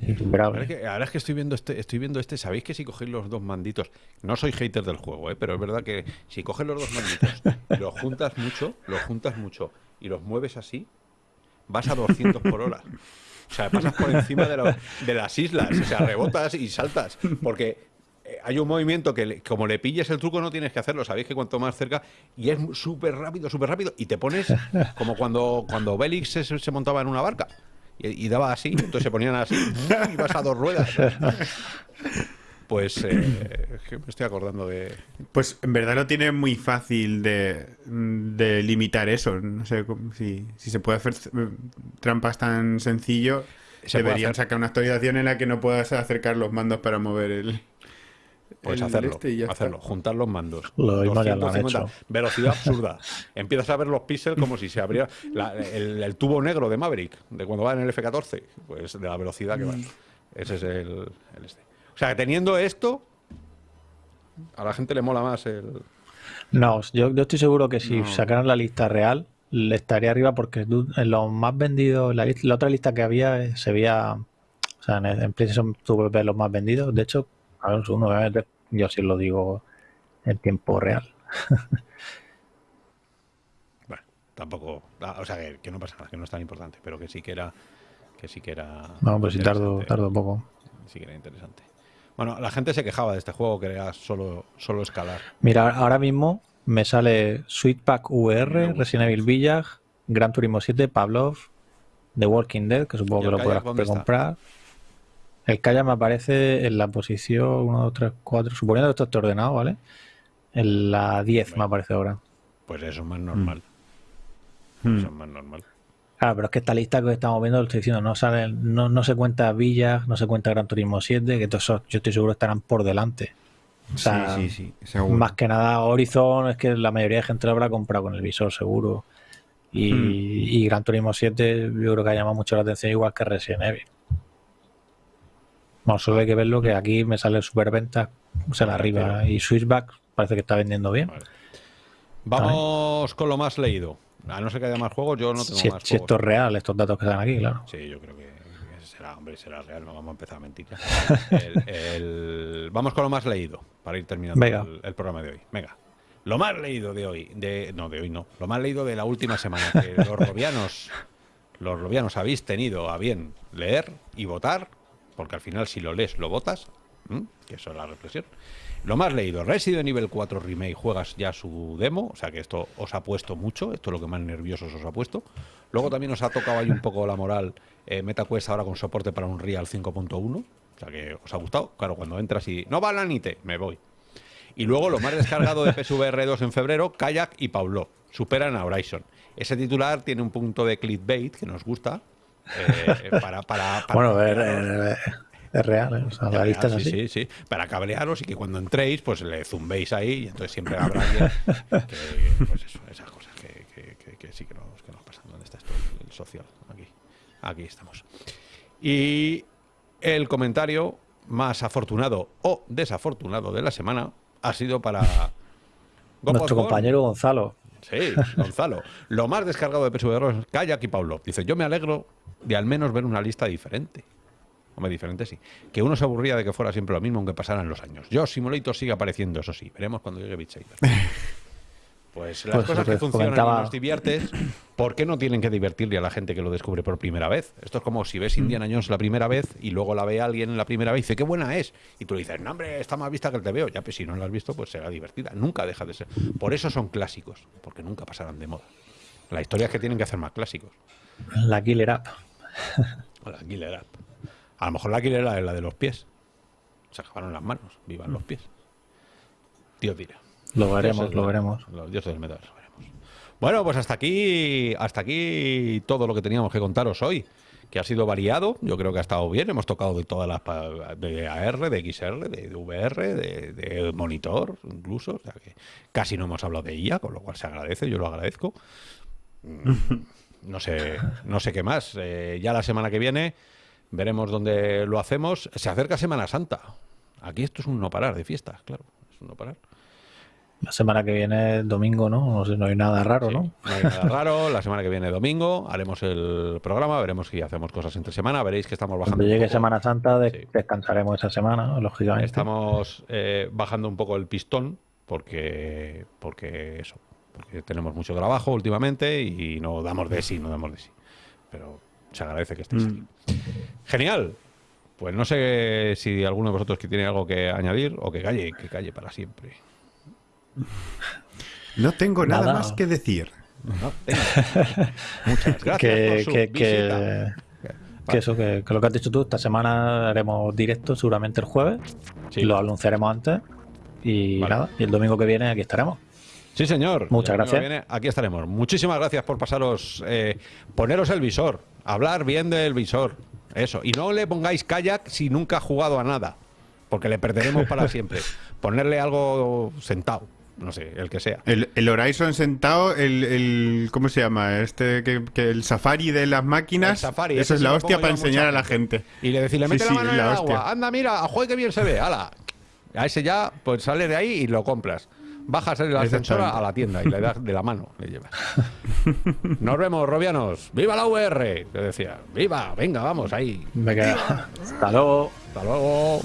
es Ahora es, que, ahora es que estoy viendo este, estoy viendo este, sabéis que si cogéis los dos manditos, no soy hater del juego, ¿eh? pero es verdad que si coges los dos manditos y los juntas mucho, los juntas mucho y los mueves así, vas a 200 por hora. O sea, pasas por encima de, los- de las islas, o sea, rebotas y saltas, porque eh, hay un movimiento que como le pilles el truco no tienes que hacerlo, sabéis que cuanto más cerca y es súper rápido, súper rápido y te pones como cuando cuando Bélix se, se montaba en una barca y, y daba así, entonces se ponían así y vas a dos ruedas. Pues eh, me estoy acordando de Pues en verdad lo tiene muy fácil de, de limitar eso. No sé si, si se puede hacer eh, trampas tan sencillo. Se deberían hacer. sacar una actualización en la que no puedas acercar los mandos para mover el. Pues el hacerlo, este y hacerlo, juntar los mandos. Lo mismo ya lo han 250, hecho. Velocidad absurda. Empiezas a ver los píxeles como si se abriera la- el, el tubo negro de Maverick, de cuando va en el F-14, pues de la velocidad que va. Mm. Ese es el, el este. O sea, teniendo esto, a la gente le mola más el... No, yo, yo estoy seguro que si No. sacaran la lista real, le estaría arriba porque en los más vendidos, la, lista- la otra lista que había eh, se veía, o sea, en, en PlayStation ver los más vendidos. De hecho, a ver un segundo, voy a meter- yo sí lo digo en tiempo real. Bueno, tampoco... ah, O sea, que, que no pasa nada, que no es tan importante, pero que sí que era... Que sí que era... No, pues si tardo, interesante. tardo poco. Sí que era interesante. Bueno, la gente se quejaba de este juego que era solo, solo escalar. Mira, ahora mismo me sale Sweet Pack VR, Resident Evil Village, Gran Turismo 7, Pavlov, The Walking Dead, que supongo ¿Y que el lo podrás comprar. El Kayak me aparece en la posición 1, 2, 3, 4, suponiendo que esto esté ordenado, ¿vale? En la 10 me aparece ahora. Pues eso es más normal. Hmm. Eso es más normal. Claro, pero es que esta lista que estamos viendo, lo estoy diciendo, no sale, no, no se cuenta Village, no se cuenta Gran Turismo 7, que todos esos, yo estoy seguro estarán por delante. O sea, sí, sí, sí, seguro. Más que nada, Horizon es que la mayoría de gente lo habrá comprado con el visor, seguro. Y, Hmm. y Gran Turismo 7 yo creo que ha llamado mucho la atención, igual que Resident Evil. Bueno, solo hay que verlo que aquí me sale superventa, o sea, la arriba. Y Switchback parece que está vendiendo bien. Vale. Vamos con lo más leído. A no ser que haya más juegos, yo no tengo si, más si esto es real, estos datos que dan aquí, claro. Sí, yo creo que será, hombre, será real, no vamos a empezar a mentir. ya. El- el- Vamos con lo más leído, para ir terminando el, el programa de hoy. Venga. Lo más leído de hoy, de, no, de hoy no, lo más leído de la última semana, que los robianos, los robianos habéis tenido a bien leer y votar, porque al final si lo lees, lo votas, que eso es la reflexión. Lo más leído, Resident Evil 4 Remake, juegas ya su demo, o sea que esto os ha puesto mucho, esto es lo que más nerviosos os ha puesto. Luego también os ha tocado ahí un poco la moral eh, MetaQuest ahora con soporte para un Real 5.1, o sea que os ha gustado. Claro, cuando entras y no va la NITE, me voy. Y luego lo más descargado de PSVR 2 en febrero, Kayak y Paulo. Superan a Horizon. Ese titular tiene un punto de clickbait que nos gusta. eh, para, para, para Bueno, cabrearos. Es- real, ¿eh? o sea, la lista es sí, así. sí, sí. Para cablearos y que cuando entréis, pues le zumbéis ahí y entonces siempre habrá alguien que, pues eso, esas cosas que, que- que- sí que nos, que nos pasan. ¿Dónde está esto? El social. Aquí. Aquí estamos. Y el comentario más afortunado o desafortunado de la semana ha sido para Nuestro compañero Gonzalo. Sí, Gonzalo. Lo más descargado de PSVR es Kayak y Paulo. Dice, yo me alegro de al menos ver una lista diferente. Hombre, diferente sí. Que uno se aburría de que fuera siempre lo mismo aunque pasaran los años. Yo, Simulator sigue apareciendo, eso sí. Veremos cuando llegue Beat Saber. Pues las Pues cosas que funcionan y comentaba- nos diviertes, ¿por qué no tienen que divertirle a la gente que lo descubre por primera vez? Esto es como si ves Indiana Jones la primera vez y luego la ve alguien la primera vez y dice, qué buena es. Y tú le dices, no, hombre, está más vista que el te veo. Ya, pues si no la has visto, pues será divertida. Nunca deja de ser. Por eso son clásicos, porque nunca pasarán de moda. La historia es que tienen que hacer más clásicos. La Killer App. La Killer App. A lo mejor la App es la de los pies. Se acabaron las manos, vivan los pies. Dios dirá. Lo veremos, lo veremos. Los dioses del metaverso veremos. Bueno, pues hasta aquí, hasta aquí todo lo que teníamos que contaros hoy, que ha sido variado. Yo creo que ha estado bien. Hemos tocado de todas las de AR, de XR, de, de VR, de, de monitor, incluso. O sea que casi no hemos hablado de IA, con lo cual se agradece. Yo lo agradezco. Mm, No sé, no sé qué más. Eh, ya la semana que viene veremos dónde lo hacemos. Se acerca Semana Santa. Aquí esto es un no parar de fiestas, claro. Es un no parar. La semana que viene, domingo, ¿no? No sé, no hay nada raro, Sí, ¿no? no hay nada raro. La semana que viene, domingo, haremos el programa, veremos si hacemos cosas entre semana. Veréis que estamos bajando. Cuando un llegue poco- Semana Santa, de- Sí. descansaremos esa semana, lógicamente. Estamos eh, bajando un poco el pistón porque, porque eso, porque tenemos mucho trabajo últimamente y no damos de sí, no damos de sí. Pero se agradece que estéis aquí. Genial. Pues no sé si alguno de vosotros que tiene algo que añadir o que calle, que calle para siempre. No tengo nada, Nada. más que decir. No. Muchas gracias que, por su que, visita. que, que eso, que, que lo que has dicho tú, esta semana haremos directo seguramente el jueves. Sí. Lo anunciaremos antes. Y Vale. nada, y el domingo que viene aquí estaremos. Sí, señor. Muchas gracias. viene, aquí estaremos. Muchísimas gracias por pasaros, eh, poneros el visor, hablar bien del visor. Eso. Y no le pongáis kayak si nunca ha jugado a nada, porque le perderemos para siempre. Ponerle algo sentado, no sé, el que sea. El, el Horizon sentado, el, el- ¿cómo se llama? Este que, que el Safari de las máquinas. El Safari, eso es la hostia para enseñar a la gente. Y le decís, le Sí, mete sí, la mano en la el hostia. agua. Anda, mira, a juegue que bien se ve. Ala. A ese ya, pues sale de ahí y lo compras. Bajas el ascensor a la tienda y le das de la mano, le llevas. Nos vemos, Robianos. ¡Viva la VR! Le decía. ¡Viva! Venga, vamos ahí. Me queda. Hasta luego. Hasta luego.